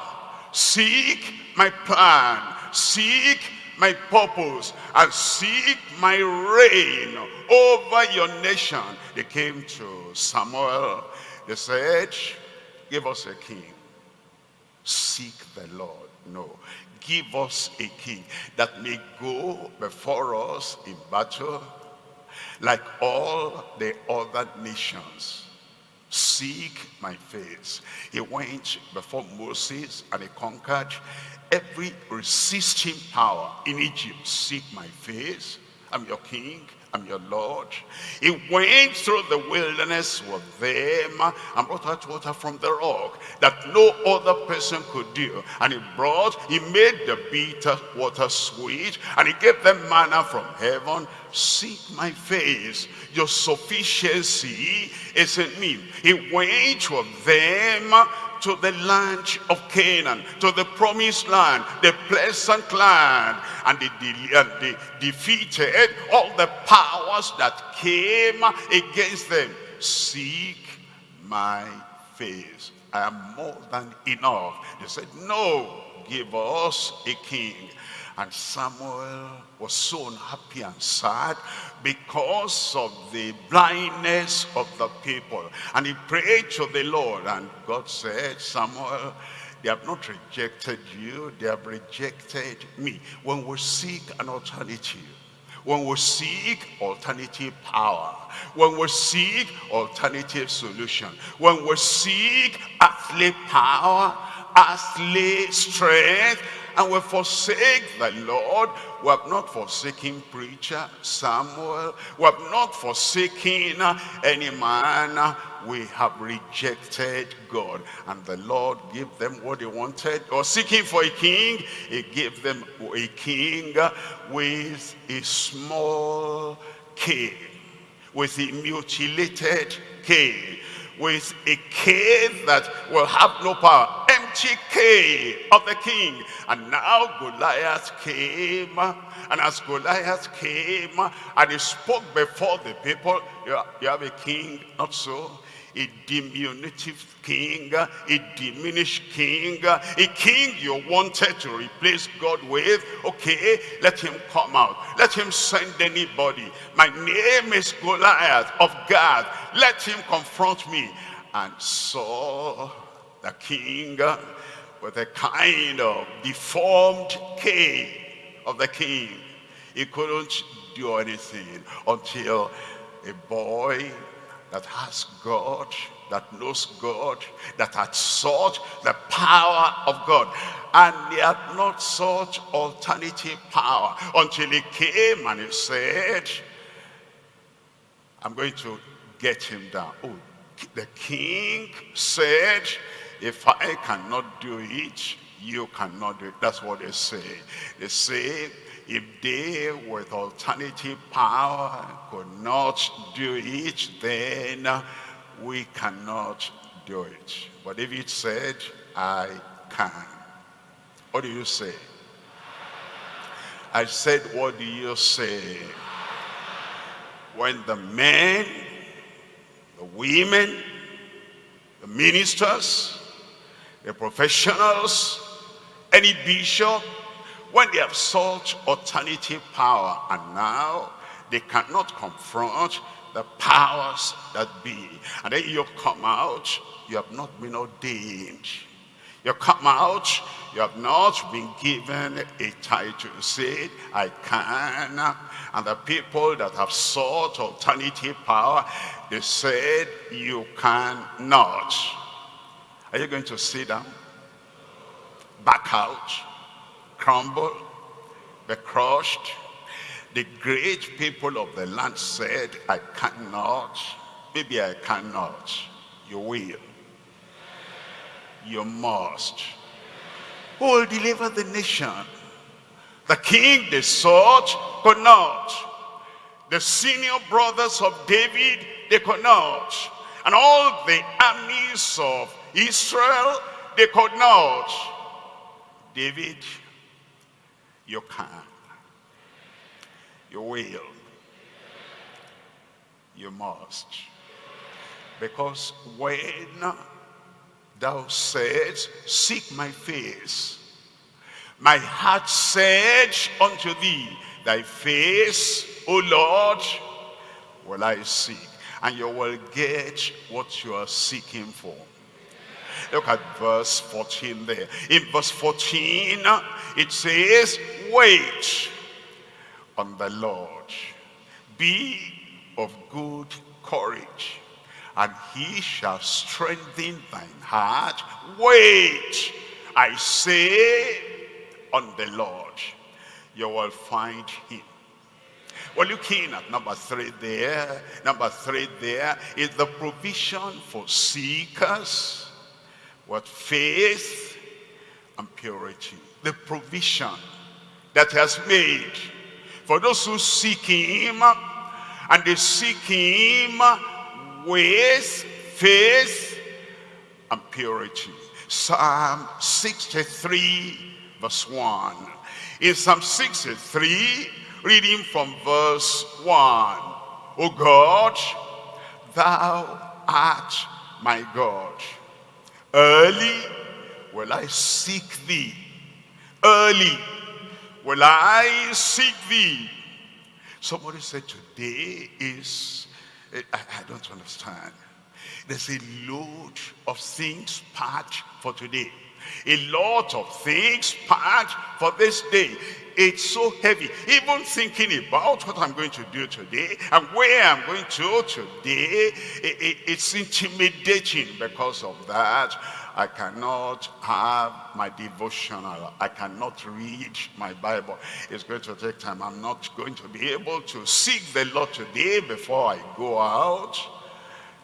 Seek my plan. Seek my purpose. And seek my reign over your nation. They came to Samuel. They said, give us a king. Seek the Lord. No give us a king that may go before us in battle like all the other nations. Seek my face. He went before Moses and he conquered every resisting power in Egypt. Seek my face. I'm your king. I'm your Lord. He went through the wilderness with them and brought out water from the rock that no other person could do. And he brought, he made the bitter water sweet and he gave them manna from heaven. Seek my face. Your sufficiency is in me. He went with them to the land of Canaan, to the promised land, the pleasant land. And they, they defeated all the powers that came against them. Seek my face. I am more than enough. They said, no, give us a king. And Samuel was so unhappy and sad because of the blindness of the people. And he prayed to the Lord and God said, Samuel, they have not rejected you, they have rejected me. When we seek an alternative, when we seek alternative power, when we seek alternative solution, when we seek earthly power, earthly strength, and we forsake the Lord. We have not forsaken preacher Samuel. We have not forsaken uh, any man. Uh, we have rejected God. And the Lord gave them what they wanted. Or seeking for a king, he gave them a king uh, with a small king, with a mutilated king, with a that will have no power empty of the king. And now Goliath came, and as Goliath came, and he spoke before the people, you have a king, not so a diminutive king, a diminished king, a king you wanted to replace God with. Okay, let him come out. Let him send anybody. My name is Goliath of God. Let him confront me. And so the king with a kind of deformed king of the king. He couldn't do anything until a boy that has God, that knows God, that had sought the power of God. And he had not sought alternative power until he came and he said, I'm going to get him down. Oh, the king said, if I cannot do it, you cannot do it. That's what they say. They say, if they with alternative power could not do it, then we cannot do it. But if it said, I can. What do you say? I said, what do you say? When the men, the women, the ministers, the professionals, any bishop, when they have sought alternative power and now they cannot confront the powers that be. And then you come out, you have not been ordained. You come out, you have not been given a title. Say, I can. And the people that have sought alternative power, they said, you cannot. Are you going to sit down? Back out? Crumble? Be crushed? The great people of the land said, I cannot. Maybe I cannot. You will. You must. Who will deliver the nation? The king they sought could not. The senior brothers of David, they could not. And all the armies of Israel, they could not. David, you can. You will. You must. Because when thou said, seek my face, my heart said unto thee, thy face, O Lord, will I seek. And you will get what you are seeking for. Look at verse 14 there. In verse 14, it says, wait on the Lord. Be of good courage, and he shall strengthen thine heart. Wait, I say, on the Lord. You will find him. We're looking at number three there. Number three there is the provision for seekers with faith and purity. The provision that has made for those who seek him and they seek him with faith and purity. Psalm 63 verse 1. In Psalm 63, reading from verse 1. O God, thou art my God. Early will I seek thee. Early will I seek thee. Somebody said today is, eh, I, I don't understand. There's a load of things packed for today. A lot of things packed for this day. It's so heavy. Even thinking about what I'm going to do today and where I'm going to today, it, it, it's intimidating because of that. I cannot have my devotional. I cannot read my Bible. It's going to take time. I'm not going to be able to seek the Lord today before I go out.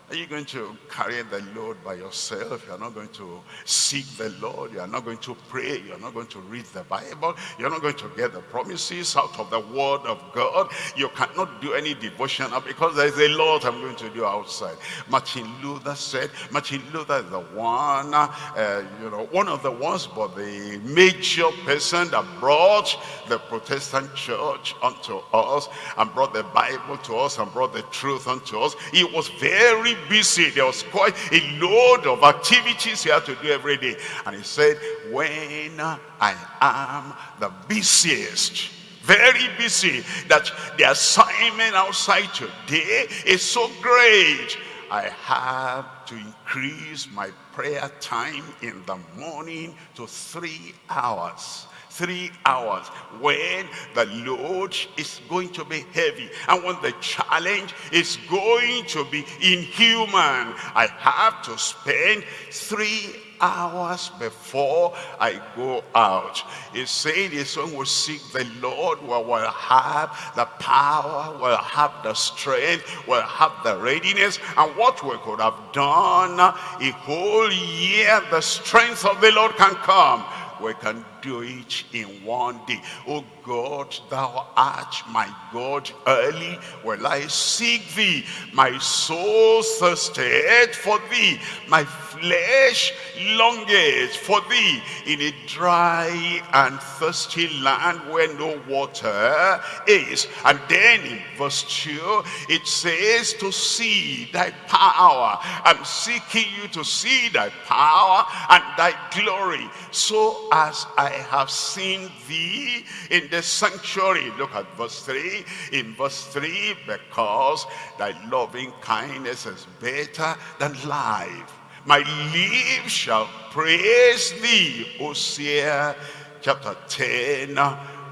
Are you going to carry the load by yourself? You're not going to seek the Lord. You're not going to pray. You're not going to read the Bible. You're not going to get the promises out of the word of God. You cannot do any devotion because there's a lot I'm going to do outside. Martin Luther said, Martin Luther is the one, uh, you know, one of the ones, but the major person that brought the Protestant church unto us and brought the Bible to us and brought the truth unto us. He was very busy. There was quite a load of activities he had to do every day. And he said, when I am the busiest, very busy, that the assignment outside today is so great. I have to increase my prayer time in the morning to three hours three hours when the load is going to be heavy and when the challenge is going to be inhuman i have to spend three hours before I go out. He said his son will seek the Lord, will have the power, will have the strength, will have the readiness. And what we could have done a whole year, the strength of the Lord can come we can do it in one day. Oh God, thou art my God, early will I seek thee. My soul thirsted for thee. My flesh longeth for thee in a dry and thirsty land where no water is. And then in verse 2, it says to see thy power. I'm seeking you to see thy power and thy glory so as I have seen thee in the sanctuary. Look at verse 3. In verse 3, because thy loving kindness is better than life my lips shall praise thee. Hosea chapter 10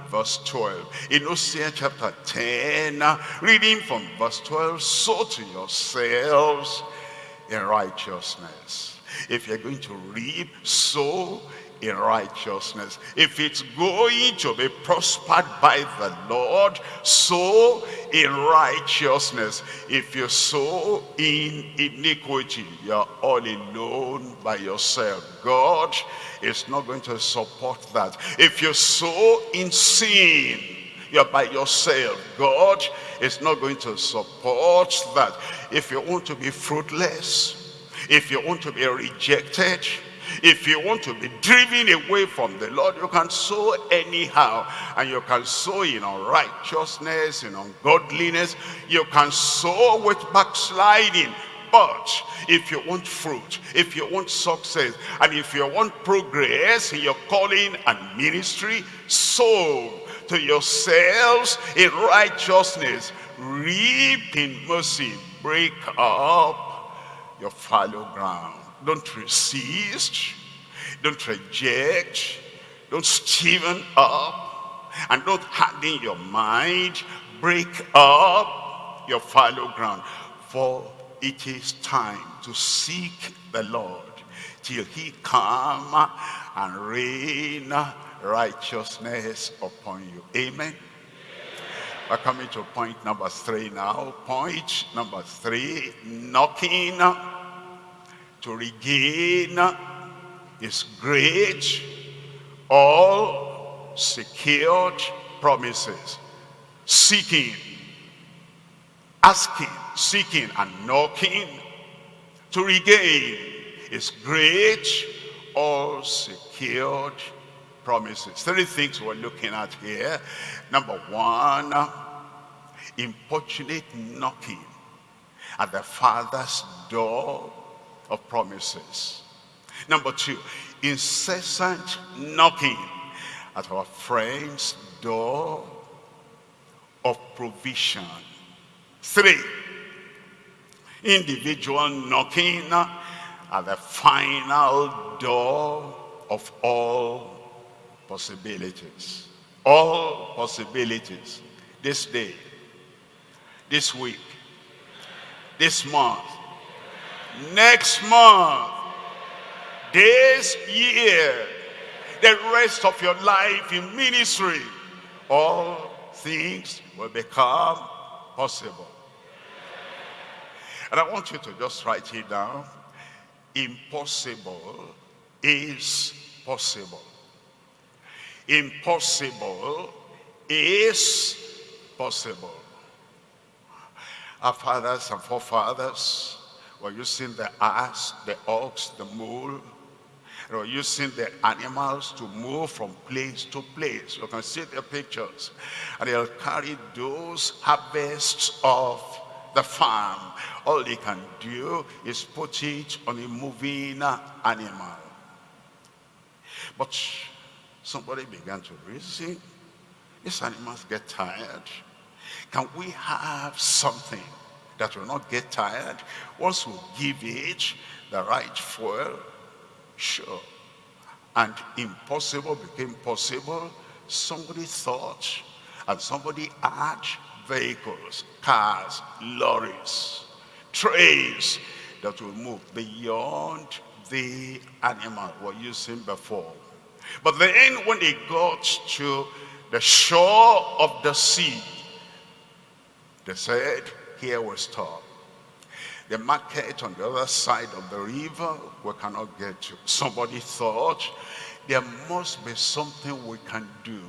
verse 12. In Hosea chapter 10, reading from verse 12, so to yourselves in righteousness. If you're going to reap, sow in righteousness. If it's going to be prospered by the Lord, sow in righteousness. If you sow in iniquity, you're all alone by yourself. God is not going to support that. If you sow in sin, you're by yourself. God is not going to support that. If you want to be fruitless, if you want to be rejected, if you want to be driven away from the Lord, you can sow anyhow. And you can sow in unrighteousness, in ungodliness. You can sow with backsliding. But if you want fruit, if you want success, and if you want progress in your calling and ministry, sow to yourselves in righteousness, reap in mercy, break up your fallow ground. Don't resist. Don't reject. Don't stiffen up. And don't harden your mind. Break up your fallow ground. For it is time to seek the Lord till he come and rain righteousness upon you. Amen. We're coming to point number three now. Point number three, knocking to regain his great, all secured promises. Seeking, asking, seeking, and knocking to regain his great, all secured promises. Three things we're looking at here. Number one, importunate knocking at the Father's door of promises. Number two, incessant knocking at our friend's door of provision. Three, individual knocking at the final door of all possibilities. All possibilities. This day, this week, this month, next month, this year, the rest of your life in ministry, all things will become possible. And I want you to just write it down. Impossible is possible impossible is possible. Our fathers and forefathers were using the ass, the ox, the mule. They were using the animals to move from place to place. You can see the pictures. And they'll carry those harvests of the farm. All they can do is put it on a moving animal. But somebody began to reason, these animals get tired. Can we have something that will not get tired once we give it the right fuel? Sure. And impossible became possible. Somebody thought and somebody had vehicles, cars, lorries, trains that will move beyond the animal we're using before. But then when they got to the shore of the sea, they said, here we stop. The market on the other side of the river, we cannot get to. Somebody thought, there must be something we can do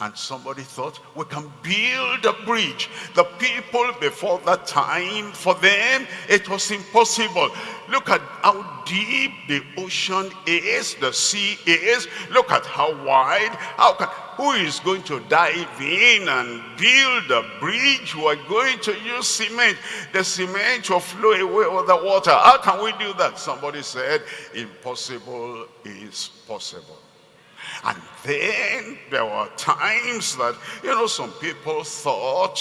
and somebody thought, we can build a bridge. The people before that time, for them, it was impossible. Look at how deep the ocean is, the sea is. Look at how wide. How can, who is going to dive in and build a bridge? We're going to use cement. The cement will flow away with the water. How can we do that? Somebody said, impossible is possible. And then there were times that, you know, some people thought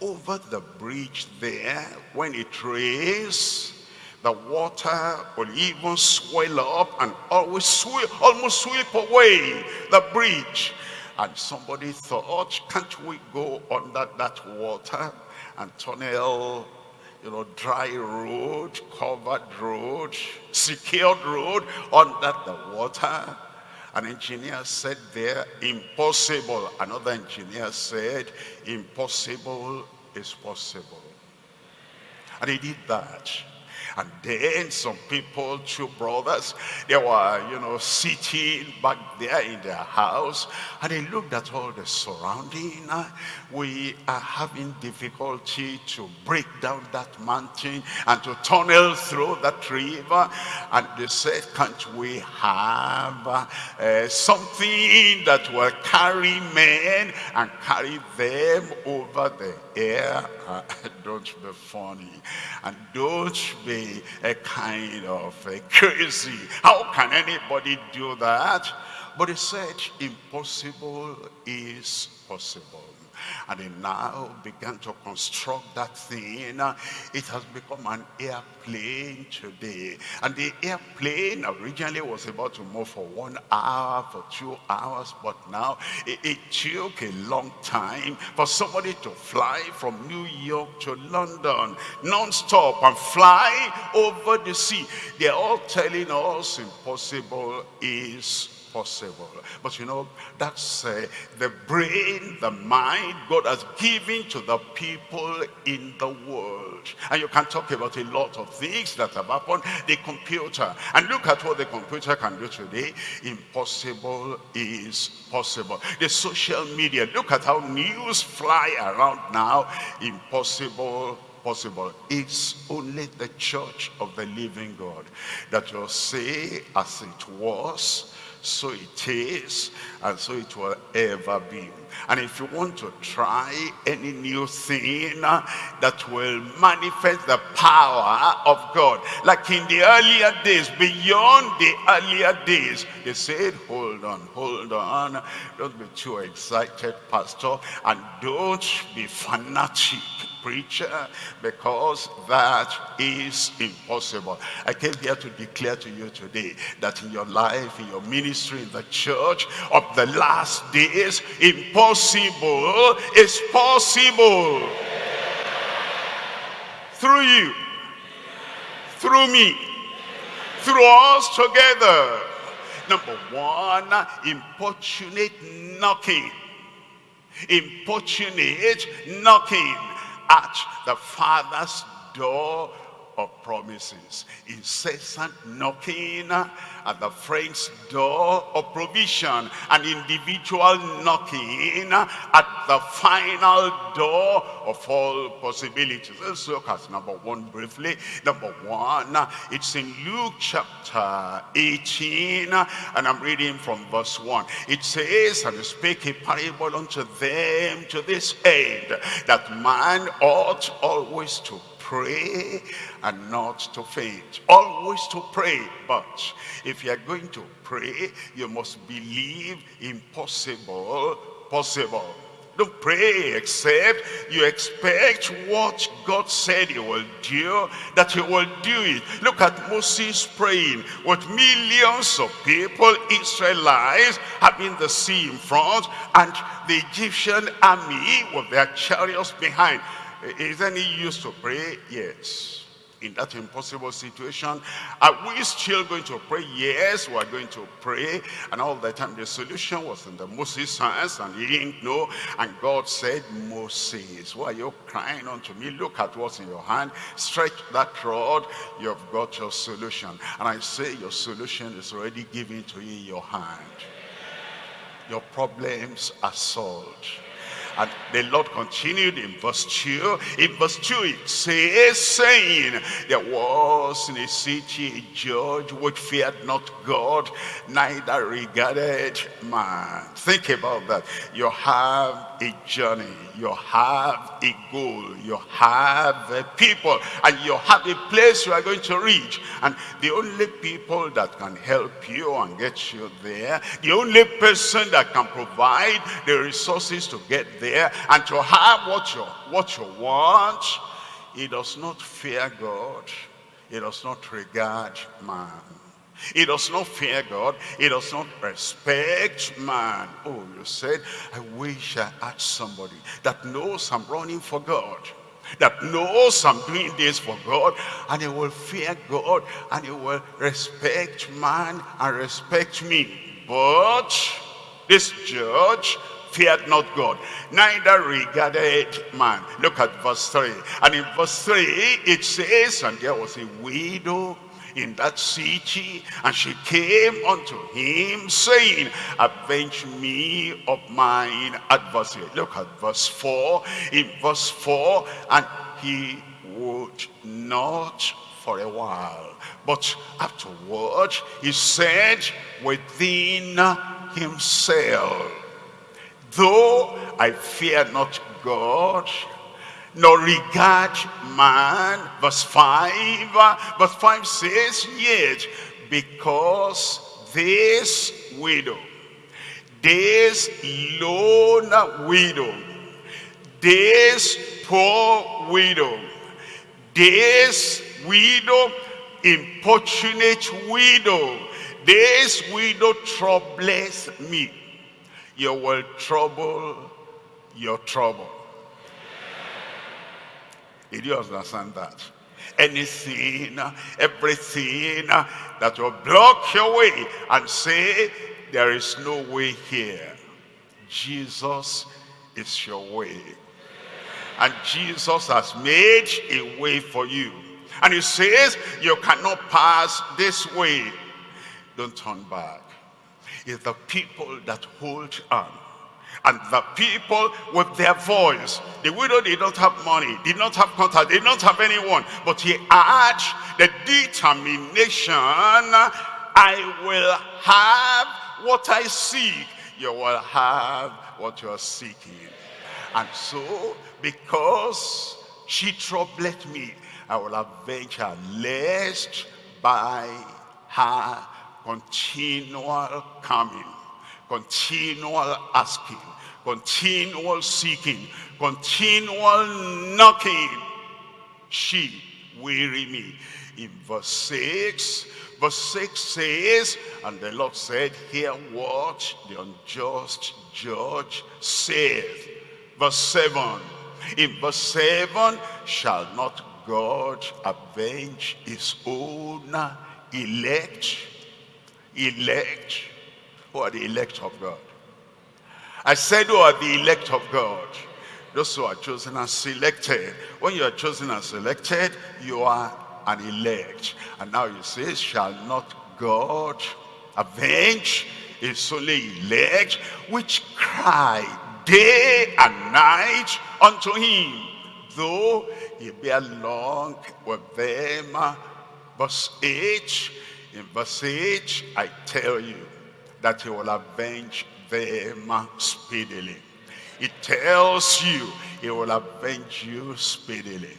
over the bridge there, when it rains, the water will even swell up and always sweep, almost sweep away the bridge. And somebody thought, can't we go under that water and tunnel, you know, dry road, covered road, secured road under the water? An engineer said there, impossible. Another engineer said, impossible is possible. And he did that. And then some people, two brothers, they were, you know, sitting back there in their house. And they looked at all the surrounding. We are having difficulty to break down that mountain and to tunnel through that river. And they said, can't we have uh, something that will carry men and carry them over the air? Uh, don't be funny. And don't be a kind of a crazy. How can anybody do that? But he said, impossible is possible. And they now began to construct that thing. It has become an airplane today. And the airplane originally was about to move for one hour, for two hours, but now it, it took a long time for somebody to fly from New York to London non-stop and fly over the sea. They're all telling us impossible is possible. But you know, that's uh, the brain, the mind God has given to the people in the world. And you can talk about a lot of things that have happened. The computer, and look at what the computer can do today. Impossible is possible. The social media, look at how news fly around now. Impossible possible. It's only the church of the living God that will say as it was so it is, and so it will ever be. And if you want to try any new thing that will manifest the power of God, like in the earlier days, beyond the earlier days, they said, hold on, hold on, don't be too excited, pastor, and don't be fanatic preacher because that is impossible. I came here to declare to you today that in your life, in your ministry, in the church of the last days, impossible is possible. Through you, through me, through us together. Number one, importunate knocking. Importunate knocking at the Father's door of promises. Incessant knocking at the friend's door of provision. An individual knocking at the final door of all possibilities. Let's look at number one briefly. Number one, it's in Luke chapter 18, and I'm reading from verse 1. It says, And spake a parable unto them to this end, that man ought always to pray and not to faint. Always to pray, but if you are going to pray, you must believe impossible, possible. Don't pray except you expect what God said he will do, that he will do it. Look at Moses praying with millions of people, Israelites, having the sea in front, and the Egyptian army with their chariots behind. Is any use to pray? Yes. In that impossible situation, are we still going to pray? Yes, we are going to pray. And all the time the solution was in the Moses' hands and he didn't know. And God said, Moses, why are you crying unto me? Look at what's in your hand. Stretch that rod. You've got your solution. And I say your solution is already given to you in your hand. Your problems are solved and the Lord continued in verse 2. In verse 2 it says, saying, There was in a city a judge which feared not God, neither regarded man. Think about that. You have a journey. You have a goal. You have a people. And you have a place you are going to reach. And the only people that can help you and get you there, the only person that can provide the resources to get there and to have what you, what you want, he does not fear God. He does not regard man. He does not fear God. He does not respect man. Oh, you said, I wish I had somebody that knows I'm running for God. That knows I'm doing this for God. And he will fear God. And he will respect man and respect me. But this judge feared not God, neither regarded man. Look at verse 3. And in verse 3, it says, And there was a widow in that city, and she came unto him, saying, Avenge me of mine adversary. Look at verse 4. In verse 4, and he would not for a while. But afterward, he said within himself, Though I fear not God, nor regard man. Verse 5, uh, verse 5 says, Yet because this widow, this lone widow, this poor widow, this widow, importunate widow, this widow troubles me. You will trouble your trouble. You understand that? Anything, everything that will block your way and say, there is no way here. Jesus is your way. And Jesus has made a way for you. And he says, you cannot pass this way. Don't turn back. It's the people that hold on. And the people with their voice. The widow did not have money, did not have contact, did not have anyone. But he had the determination, I will have what I seek. You will have what you are seeking. And so, because she troubled me, I will avenge her, lest by her continual coming, continual asking, continual seeking, continual knocking, she weary me. In verse 6, verse 6 says, And the Lord said, Hear what the unjust judge saith. Verse 7, in verse 7, Shall not God avenge his own elect? Elect? Who are the elect of God? I said who are the elect of God? Those who are chosen and selected. When you are chosen and selected, you are an elect. And now you say, shall not God avenge his only elect, which cry day and night unto him, though he be long with them. Verse 8, in verse 8, I tell you that he will avenge them speedily. It tells you it will avenge you speedily.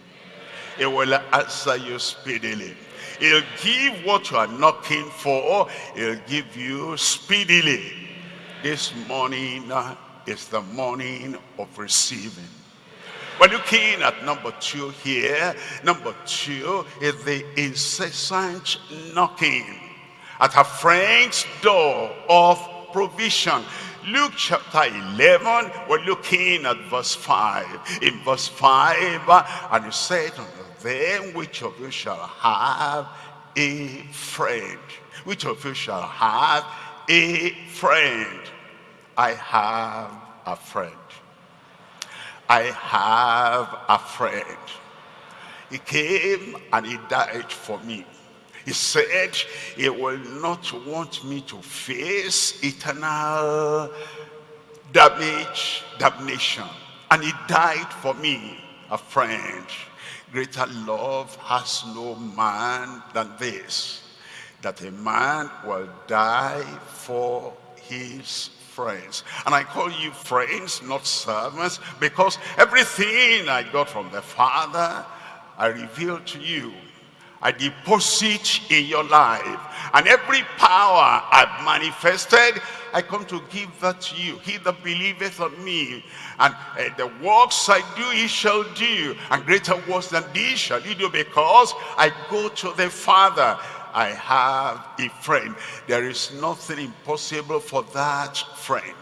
It will answer you speedily. It'll give what you are knocking for. It'll give you speedily. This morning uh, is the morning of receiving. We're looking at number two here. Number two is the incessant knocking at a friend's door of provision. Luke chapter 11, we're looking at verse 5. In verse 5, and he said unto them, which of you shall have a friend? Which of you shall have a friend? I have a friend. I have a friend. He came and he died for me. He said he will not want me to face eternal damage, damnation. And he died for me, a friend. Greater love has no man than this, that a man will die for his friends. And I call you friends, not servants, because everything I got from the Father, I reveal to you. I deposit in your life. And every power I've manifested, I come to give that to you. He that believeth on me, and uh, the works I do, he shall do. And greater works than these shall he do, because I go to the Father. I have a friend. There is nothing impossible for that friend.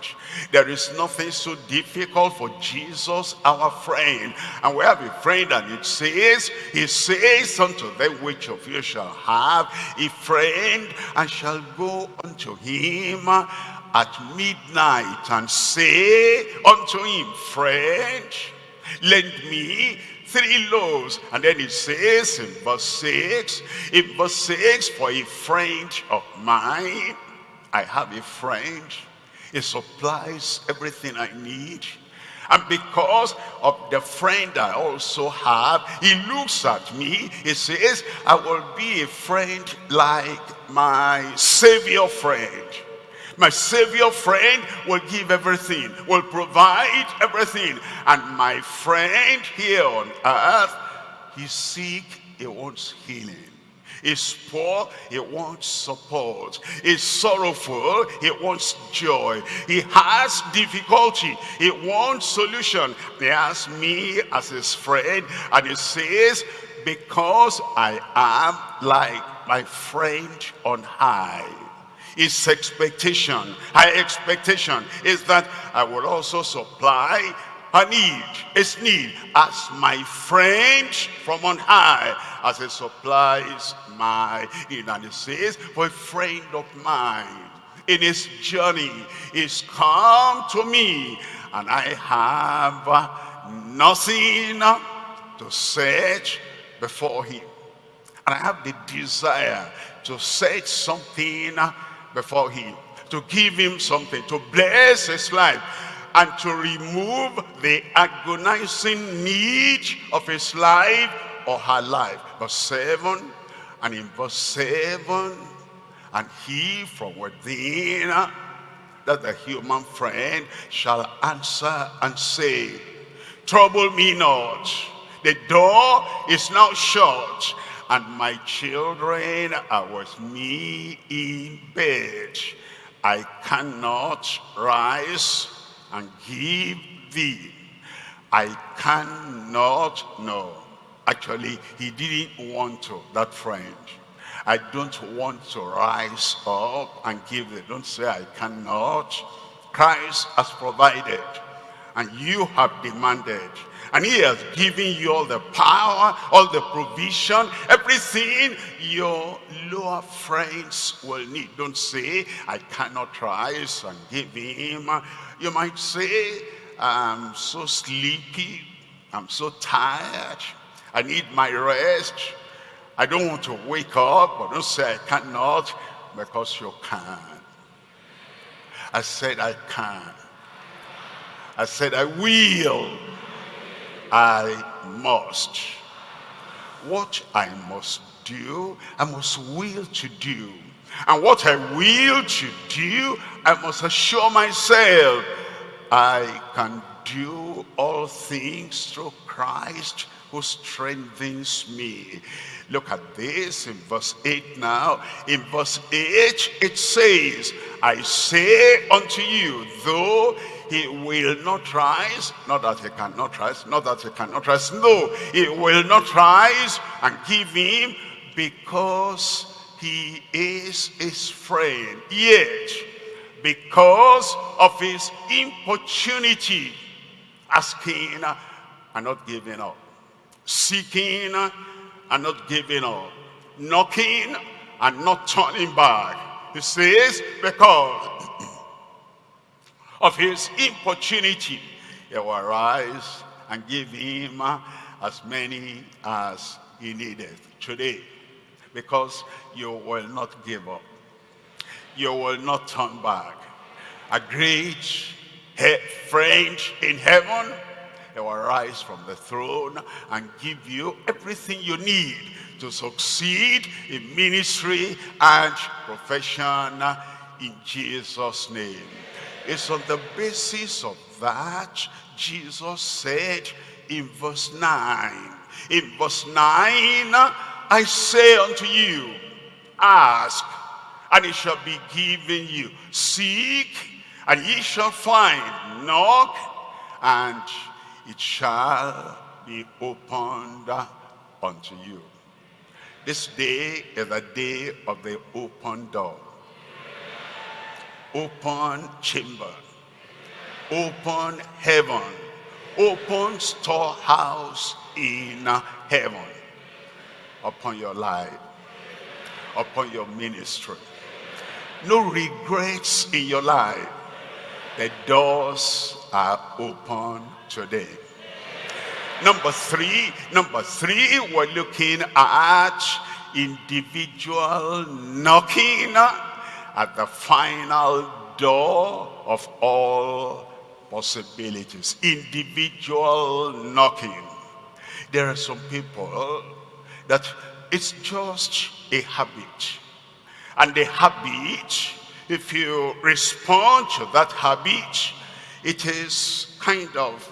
There is nothing so difficult for Jesus, our friend. And we have a friend and it says, he says unto them, which of you shall have a friend and shall go unto him at midnight and say unto him, friend, lend me three loaves. And then it says in verse 6, in verse 6, for a friend of mine, I have a friend. He supplies everything I need. And because of the friend I also have, he looks at me, he says, I will be a friend like my Savior friend. My Savior friend will give everything, will provide everything. And my friend here on earth, he's sick, he wants healing. He's poor, he wants support. He's sorrowful, he wants joy. He has difficulty, he wants solution. He has me as his friend and he says, because I am like my friend on high. His expectation, high expectation is that I will also supply a need, his need as my friend from on high as he supplies my need. And he says, for a friend of mine in his journey is come to me and I have nothing to set before him. And I have the desire to set something before him, to give him something, to bless his life, and to remove the agonizing need of his life or her life. Verse 7, and in verse 7, and he from within, uh, that the human friend shall answer and say, Trouble me not, the door is now shut, and my children are with me in bed. I cannot rise and give thee. I cannot no. Actually, he didn't want to, that friend. I don't want to rise up and give it. Don't say I cannot. Christ has provided and you have demanded and he has given you all the power, all the provision, everything your lower friends will need. Don't say, I cannot rise and give him. You might say, I'm so sleepy, I'm so tired, I need my rest. I don't want to wake up, but don't say I cannot, because you can. I said I can. I said I will. I must. What I must do, I must will to do. And what I will to do, I must assure myself I can do all things through Christ who strengthens me. Look at this in verse 8 now. In verse 8 it says, I say unto you, though he will not rise not that he cannot rise not that he cannot rise. No he will not rise and give him because he is his friend. Yet because of his importunity asking and not giving up. Seeking and not giving up. Knocking and not turning back. He says because of his importunity, he will arise and give him uh, as many as he needed today. Because you will not give up. You will not turn back. A great friend in heaven, he will rise from the throne and give you everything you need to succeed in ministry and profession uh, in Jesus' name. It's on the basis of that Jesus said in verse 9. In verse 9, I say unto you, ask, and it shall be given you. Seek, and ye shall find. Knock, and it shall be opened unto you. This day is the day of the open door open chamber, open heaven, open storehouse in heaven upon your life, upon your ministry. No regrets in your life. The doors are open today. Number three, number three, we're looking at individual knocking at the final door of all possibilities. Individual knocking. There are some people that it's just a habit. And the habit, if you respond to that habit, it is kind of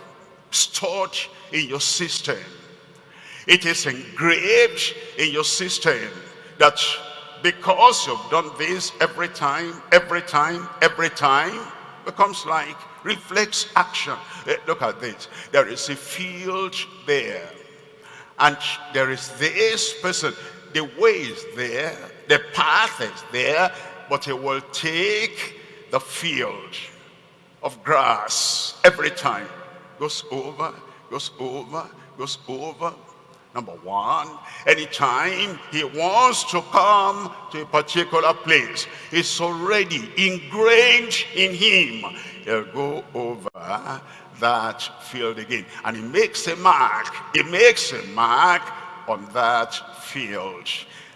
stored in your system. It is engraved in your system that because you've done this every time, every time, every time, becomes like reflex action. Eh, look at this. There is a field there. And there is this person. The way is there. The path is there. But he will take the field of grass every time. Goes over, goes over, goes over. Number one, anytime he wants to come to a particular place, it's already ingrained in him. He'll go over that field again. And he makes a mark. He makes a mark on that field.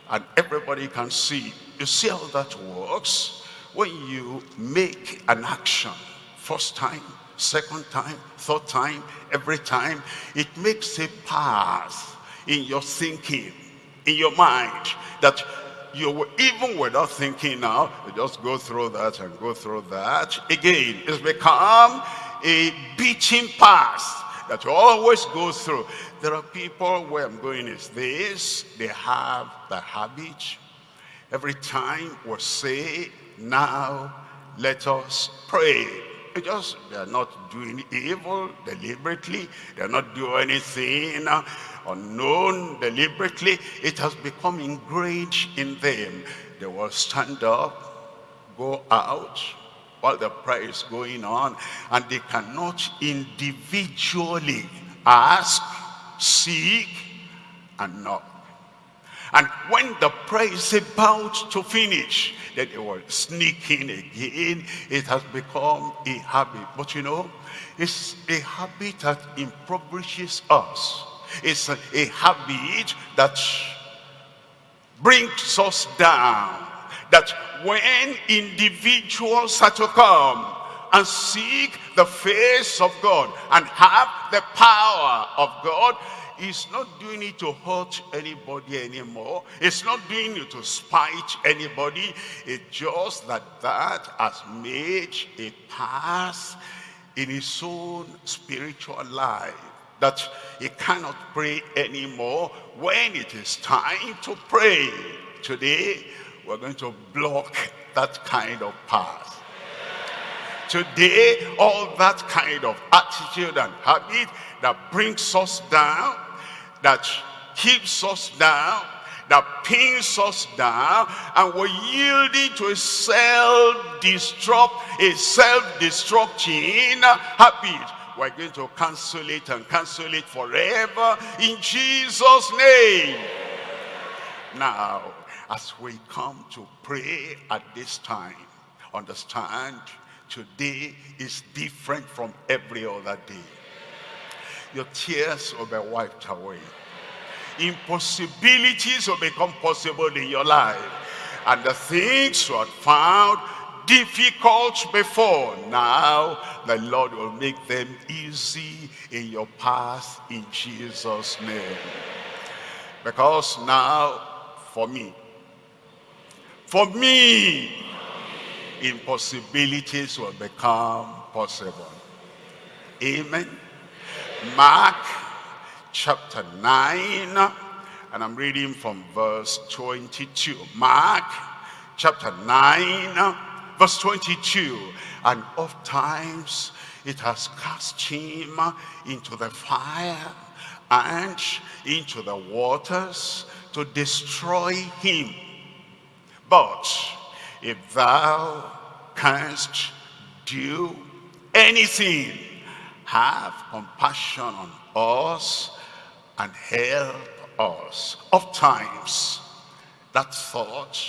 And everybody can see. You see how that works? When you make an action, first time, second time, third time, every time, it makes a path in your thinking, in your mind, that you were even without thinking now, you just go through that and go through that. Again, it's become a beating path that you always go through. There are people where I'm going is this, they have the habit. Every time we say, now let us pray. Just, they're not doing evil deliberately. They're not doing anything unknown deliberately. It has become ingrained in them. They will stand up, go out, while the prayer is going on, and they cannot individually ask, seek, and knock. And when the prayer is about to finish, then they will sneak in again. It has become a habit. But you know, it's a habit that impoverishes us. It's a, a habit that brings us down. That when individuals are to come and seek the face of God and have the power of God, He's not doing it to hurt anybody anymore. It's not doing it to spite anybody. It's just that that has made a path in his own spiritual life that he cannot pray anymore when it is time to pray. Today, we're going to block that kind of path. Today, all that kind of attitude and habit that brings us down, that keeps us down, that pins us down, and we're yielding to a self-destruct, a self-destructing habit. We're going to cancel it and cancel it forever in Jesus' name. Now, as we come to pray at this time, understand today is different from every other day your tears will be wiped away. Impossibilities will become possible in your life. And the things you had found difficult before, now the Lord will make them easy in your path in Jesus' name. Because now, for me, for me, impossibilities will become possible. Amen. Mark chapter 9, and I'm reading from verse 22. Mark chapter 9, verse 22. And oft times it has cast him into the fire and into the waters to destroy him. But if thou canst do anything, have compassion on us and help us. Of times, that thought,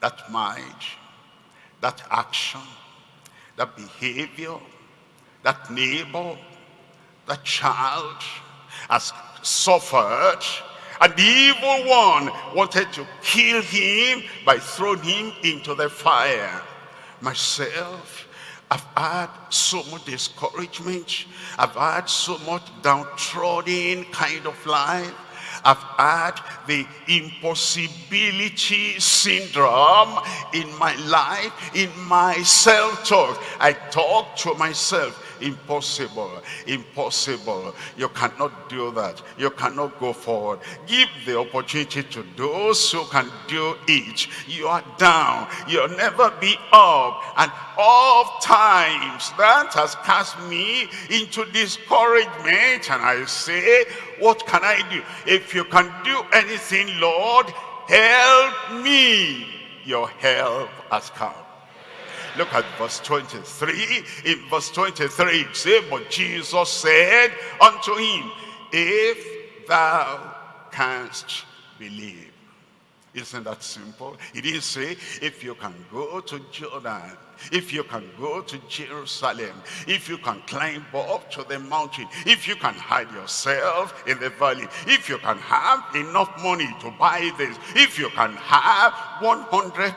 that mind, that action, that behavior, that neighbor, that child has suffered and the evil one wanted to kill him by throwing him into the fire. Myself, I've had so much discouragement. I've had so much downtrodden kind of life. I've had the impossibility syndrome in my life, in my self-talk. I talk to myself, impossible, impossible. You cannot do that. You cannot go forward. Give the opportunity to those who can do it. You are down. You'll never be up. And oft times that has cast me into discouragement. And I say, what can I do? If you can do anything, Lord, help me. Your help has come. Look at verse 23. In verse 23 it says, But Jesus said unto him, If thou canst believe. Isn't that simple? He didn't say, if you can go to Jordan, if you can go to Jerusalem, if you can climb up to the mountain, if you can hide yourself in the valley, if you can have enough money to buy this, if you can have 100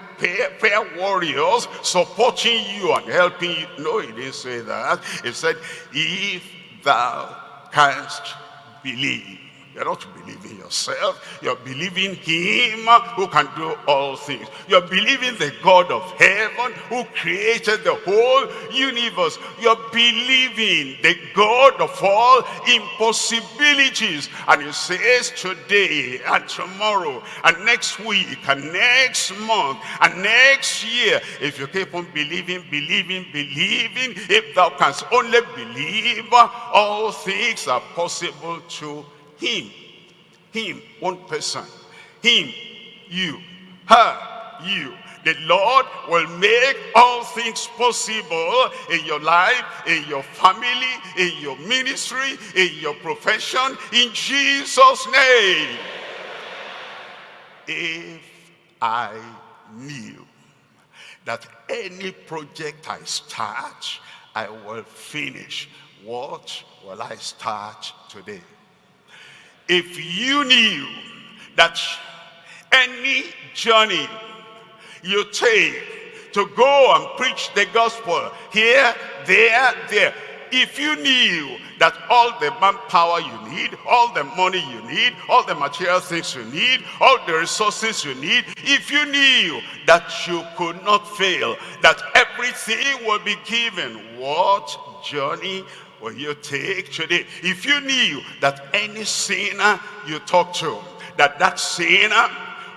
fair warriors supporting you and helping you. No, he didn't say that. He said, if thou canst believe. You're not believing yourself. You're believing him who can do all things. You're believing the God of heaven who created the whole universe. You're believing the God of all impossibilities. And he says today and tomorrow and next week and next month and next year, if you keep on believing, believing, believing, if thou canst only believe, all things are possible to him, him, one person, him, you, her, you. The Lord will make all things possible in your life, in your family, in your ministry, in your profession, in Jesus' name. If I knew that any project I start, I will finish, what will I start today? If you knew that any journey you take to go and preach the gospel here, there, there, if you knew that all the manpower you need, all the money you need, all the material things you need, all the resources you need, if you knew that you could not fail, that everything will be given, what journey will you take today? If you knew that any sinner you talk to, that that sinner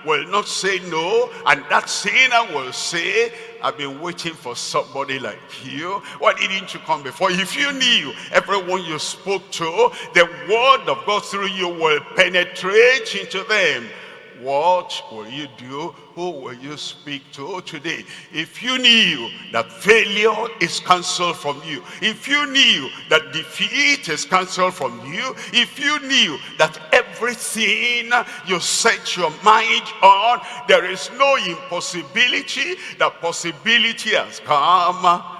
will not say no, and that sinner will say, I've been waiting for somebody like you. Why didn't you come before? If you knew everyone you spoke to, the word of God through you will penetrate into them what will you do? Who will you speak to today? If you knew that failure is cancelled from you, if you knew that defeat is cancelled from you, if you knew that everything you set your mind on, there is no impossibility, the possibility has come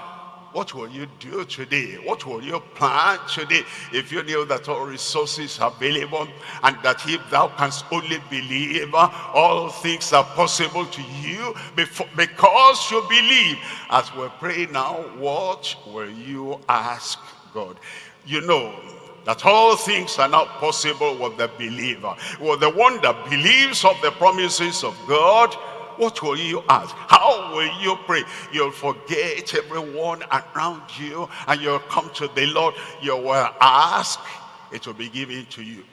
what will you do today? What will you plan today? If you knew that all resources are available and that if thou canst only believe, uh, all things are possible to you because you believe. As we pray now, what will you ask God? You know, that all things are not possible with the believer. With the one that believes of the promises of God, what will you ask? How will you pray? You'll forget everyone around you and you'll come to the Lord. You will ask, it will be given to you.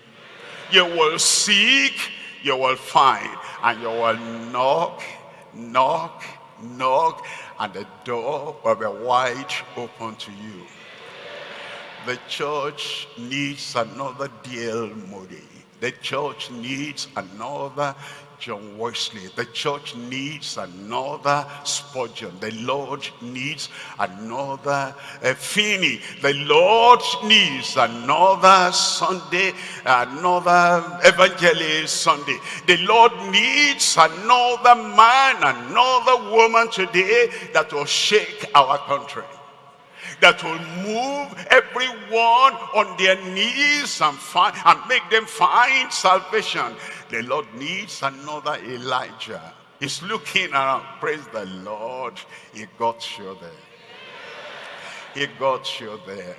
You will seek, you will find, and you will knock, knock, knock, and the door will be wide open to you. The church needs another D.L. Moody. The church needs another John Wesley. The church needs another Spurgeon. The Lord needs another uh, Finney. The Lord needs another Sunday, another evangelist Sunday. The Lord needs another man, another woman today that will shake our country that will move everyone on their knees and find and make them find salvation. The Lord needs another Elijah. He's looking around. Praise the Lord. He got you there. He got you there.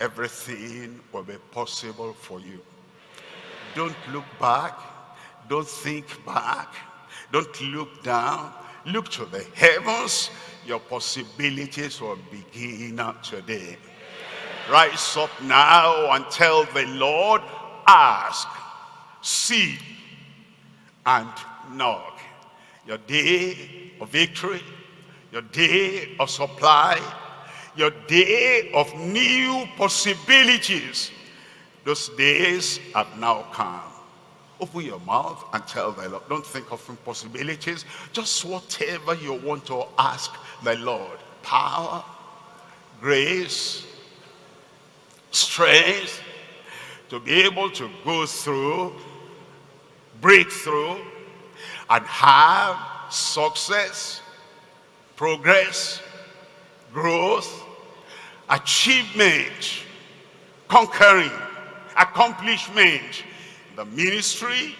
Everything will be possible for you. Don't look back. Don't think back. Don't look down. Look to the heavens. your possibilities will begin today. Rise up now and tell the Lord, ask, seek, and knock. Your day of victory, your day of supply, your day of new possibilities. Those days have now come. Open your mouth and tell the Lord. Don't think of impossibilities. Just whatever you want to ask the Lord. Power, grace, strength to be able to go through, break through, and have success, progress, growth, achievement, conquering, accomplishment. The ministry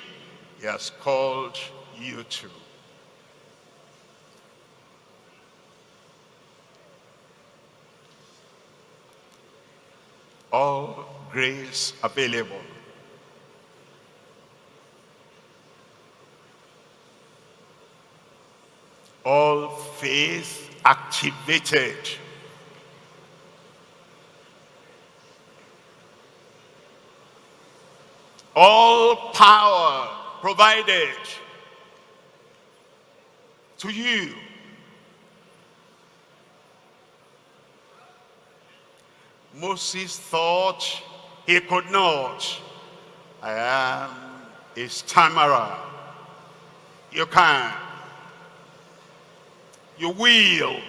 he has called you to. All grace available. All faith activated. All power provided to you. Moses thought he could not. I am a stammerer. You can. You will.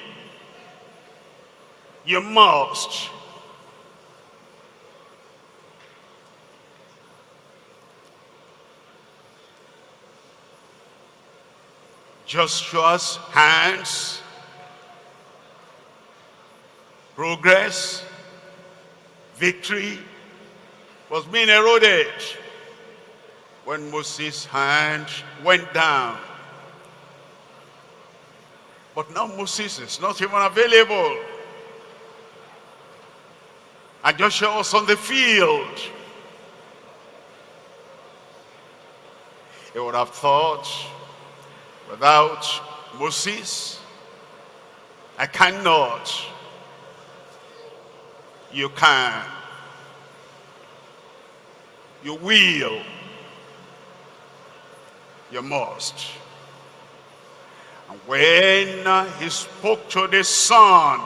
You must. Joshua's hands, progress, victory was being eroded when Moses' hand went down. But now Moses is not even available. And Joshua was on the field. He would have thought, Without Moses, I cannot. You can. You will. You must. And when he spoke to the sun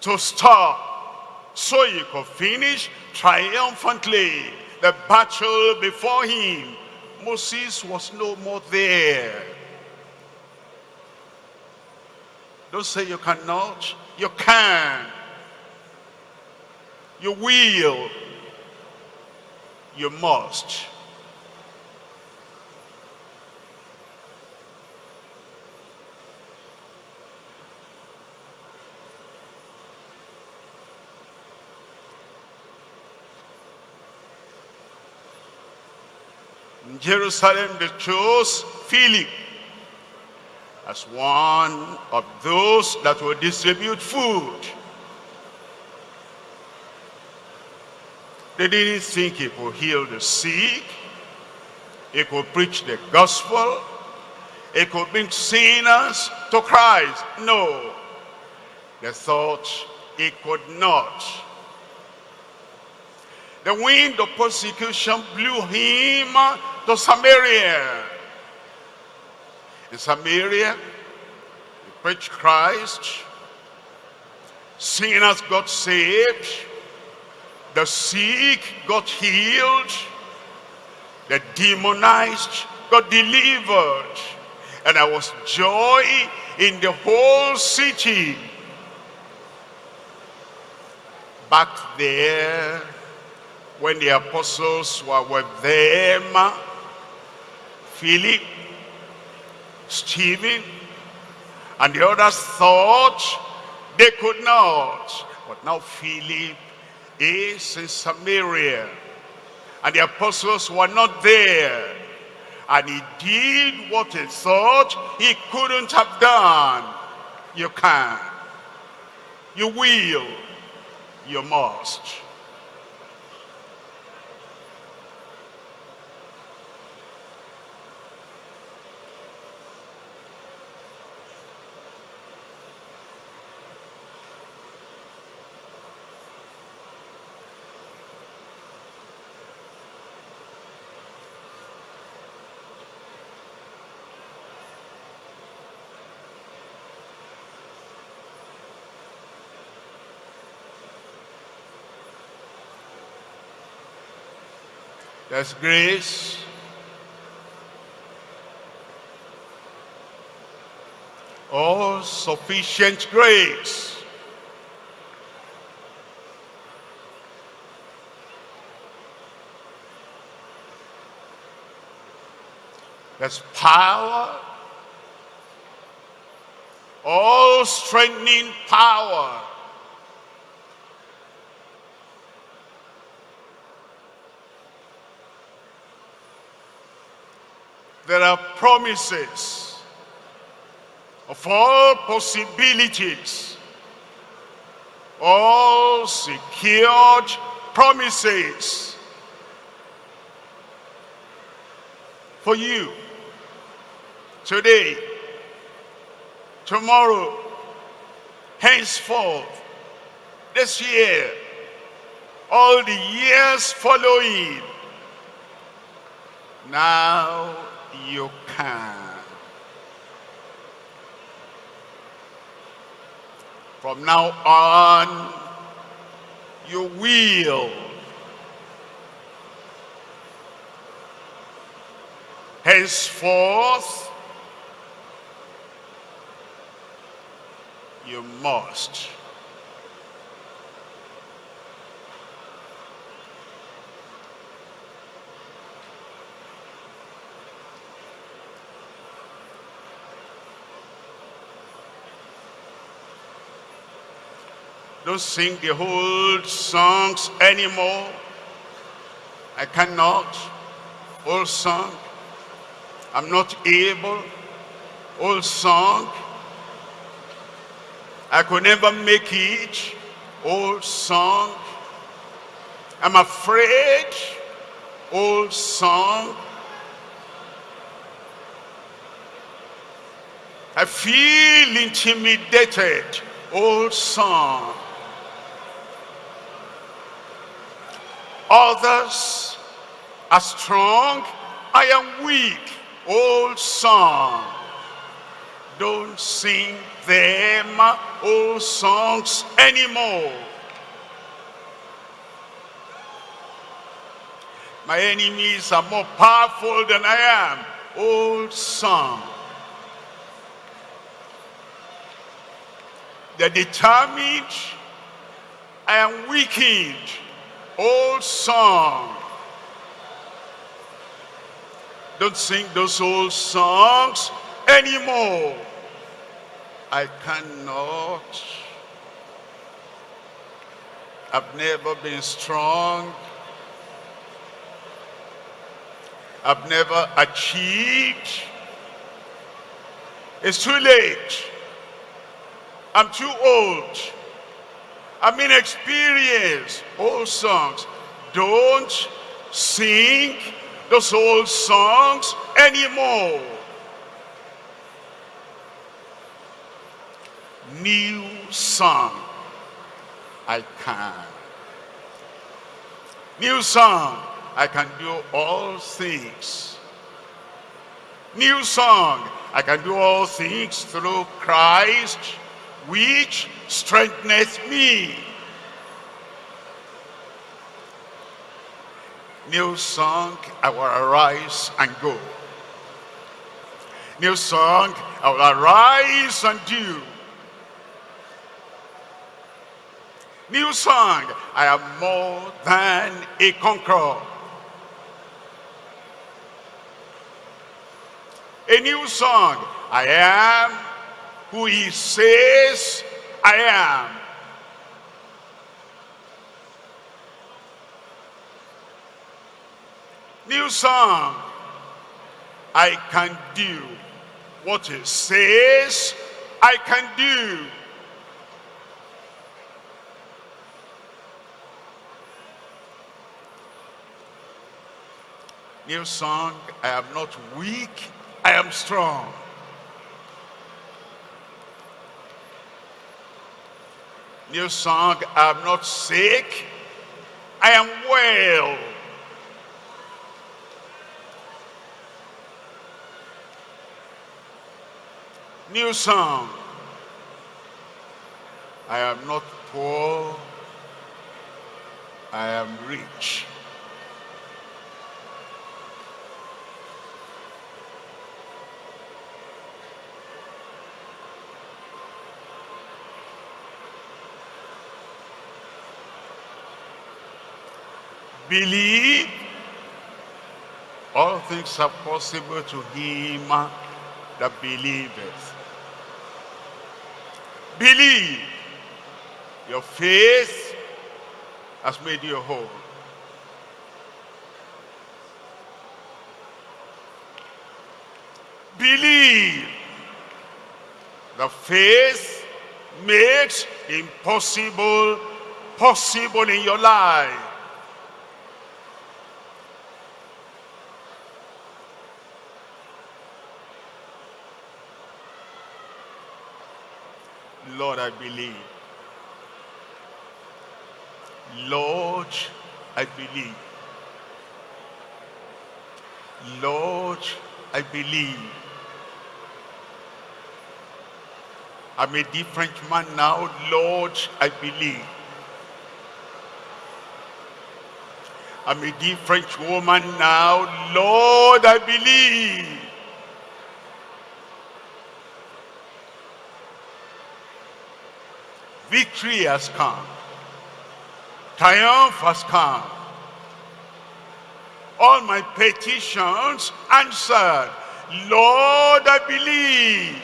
to stop so he could finish triumphantly the battle before him Moses was no more there. Don't say you cannot. You can. You will. You must. In Jerusalem, they chose Philip as one of those that will distribute food. They didn't think he could heal the sick. He could preach the gospel. He could bring sinners to Christ. No. They thought he could not. The wind of persecution blew him to Samaria. In Samaria, he preached Christ. Sinners got saved. The sick got healed. The demonized got delivered. And there was joy in the whole city. Back there, when the apostles were with them, Philip, Stephen, and the others thought they could not. But now Philip is in Samaria. And the apostles were not there. And he did what he thought he couldn't have done. You can. You will. You must. There's grace. All sufficient grace. There's power. All strengthening power. There are promises of all possibilities, all secured promises for you today, tomorrow, henceforth, this year, all the years following. Now you can. From now on, you will. Henceforth, you must. Don't sing the old songs anymore. I cannot. Old song. I'm not able. Old song. I could never make it. Old song. I'm afraid. Old song. I feel intimidated. Old song. Others are strong, I am weak. Old song. Don't sing them old songs anymore. My enemies are more powerful than I am. Old song. They're determined. I am weakened old song. Don't sing those old songs anymore. I cannot. I've never been strong. I've never achieved. It's too late. I'm too old. I'm experience Old songs. Don't sing those old songs anymore. New song. I can. New song. I can do all things. New song. I can do all things through Christ which strengtheneth me. New song, I will arise and go. New song, I will arise and do. New song, I am more than a conqueror. A new song, I am who he says I am. New song. I can do what it says I can do. New song, I am not weak, I am strong. New song, I'm not sick, I am well. New song, I am not poor, I am rich. Believe. All things are possible to him that believeth. Believe. Your faith has made you whole. Believe. The faith makes impossible possible in your life. Lord, I believe. Lord, I believe. Lord, I believe. I'm a different man now. Lord, I believe. I'm a different woman now. Lord, I believe. Victory has come. Triumph has come. All my petitions answered. Lord, I believe.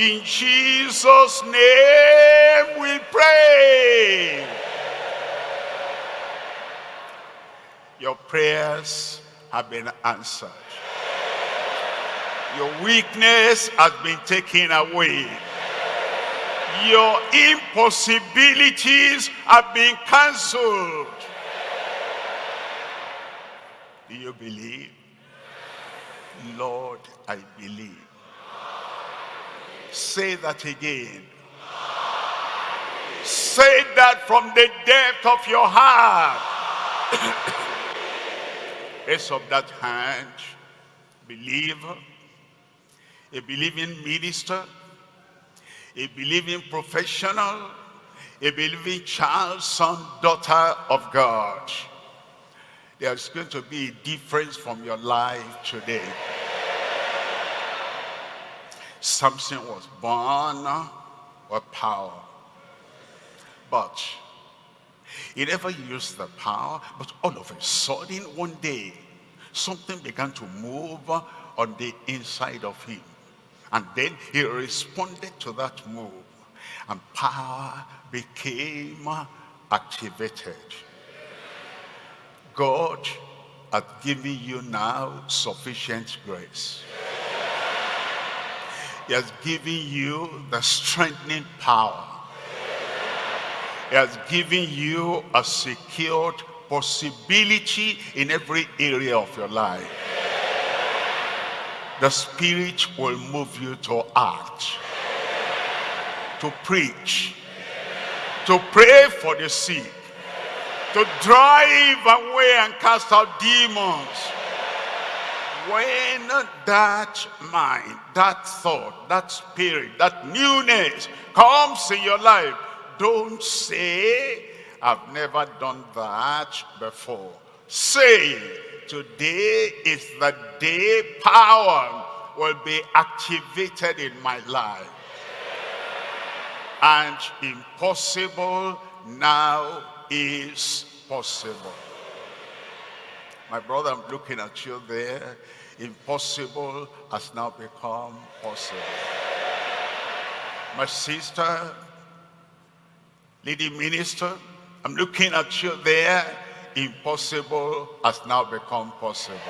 In Jesus' name we pray. Your prayers have been answered. Your weakness has been taken away. Your impossibilities have been cancelled. Do you believe? Lord, I believe. Say that again. Say that from the depth of your heart. Raise up that hand. Believer. A believing minister. A believing professional. A believing child, son, daughter of God. There's going to be a difference from your life today. Samson was born with power. But he never used the power, but all of a sudden, one day, something began to move on the inside of him. And then he responded to that move. And power became activated. God has given you now sufficient grace. He has given you the strengthening power. He has given you a secured possibility in every area of your life. The Spirit will move you to act, to preach, to pray for the sick, to drive away and cast out demons, when that mind, that thought, that spirit, that newness comes in your life, don't say, I've never done that before. Say, today is the day power will be activated in my life. And impossible now is possible. My brother, I'm looking at you there impossible has now become possible. My sister, lady minister, I'm looking at you there. Impossible has now become possible.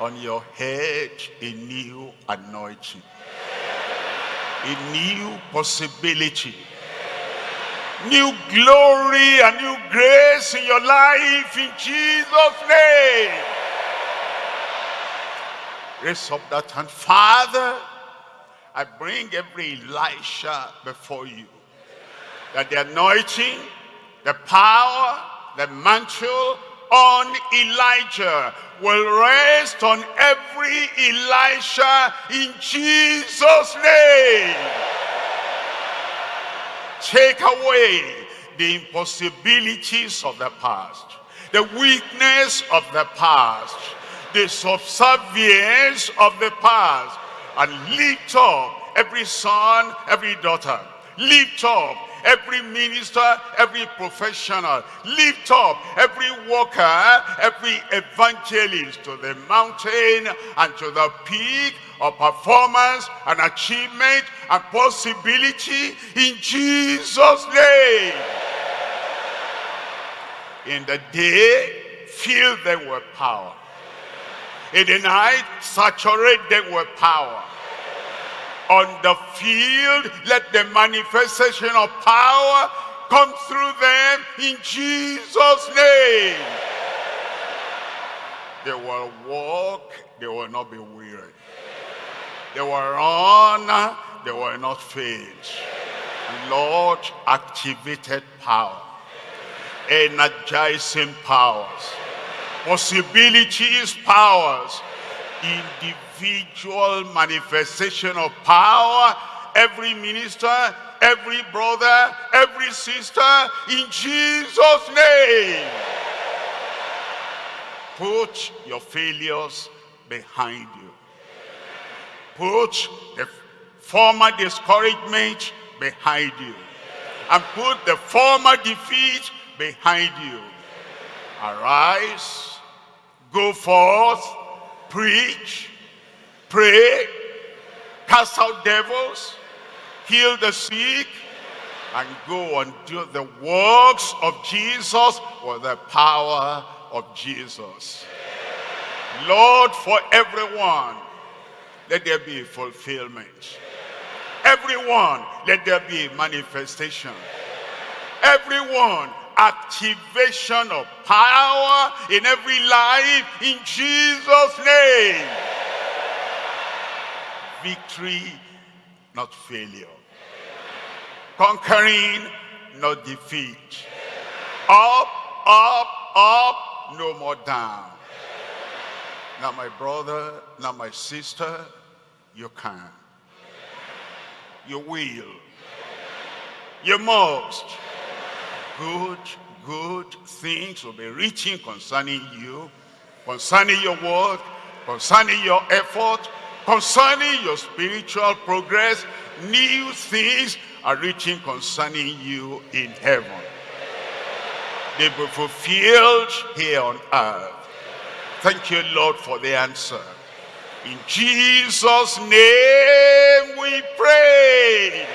On your head, a new anointing. A new possibility. New glory and new grace in your life in Jesus' name raise up that hand. Father, I bring every Elisha before you. That the anointing, the power, the mantle on Elijah will rest on every Elisha in Jesus' name. Take away the impossibilities of the past, the weakness of the past, the subservience of the past, and lift up every son, every daughter. Lift up every minister, every professional. Lift up every worker, every evangelist to the mountain and to the peak of performance and achievement and possibility in Jesus' name. In the day, fill them with power. In the night, saturate them with power. On the field, let the manifestation of power come through them in Jesus' name. They will walk, they will not be weary. They will run, they will not faint. Lord, activated power, energizing powers, possibilities, powers, individual manifestation of power, every minister, every brother, every sister, in Jesus' name. Put your failures behind you. Put the former discouragement behind you. And put the former defeat behind you. Arise, go forth, preach, pray, cast out devils, heal the sick, and go and do the works of Jesus with the power of Jesus. Lord, for everyone, let there be fulfillment. Everyone, let there be manifestation. Everyone, activation of power in every life in Jesus' name. Victory, not failure. Conquering, not defeat. Up, up, up, no more down. Now my brother, now my sister, you can. You will. You must good, good things will be reaching concerning you, concerning your work, concerning your effort, concerning your spiritual progress. New things are reaching concerning you in heaven. They will be fulfilled here on earth. Thank you, Lord, for the answer. In Jesus' name we pray.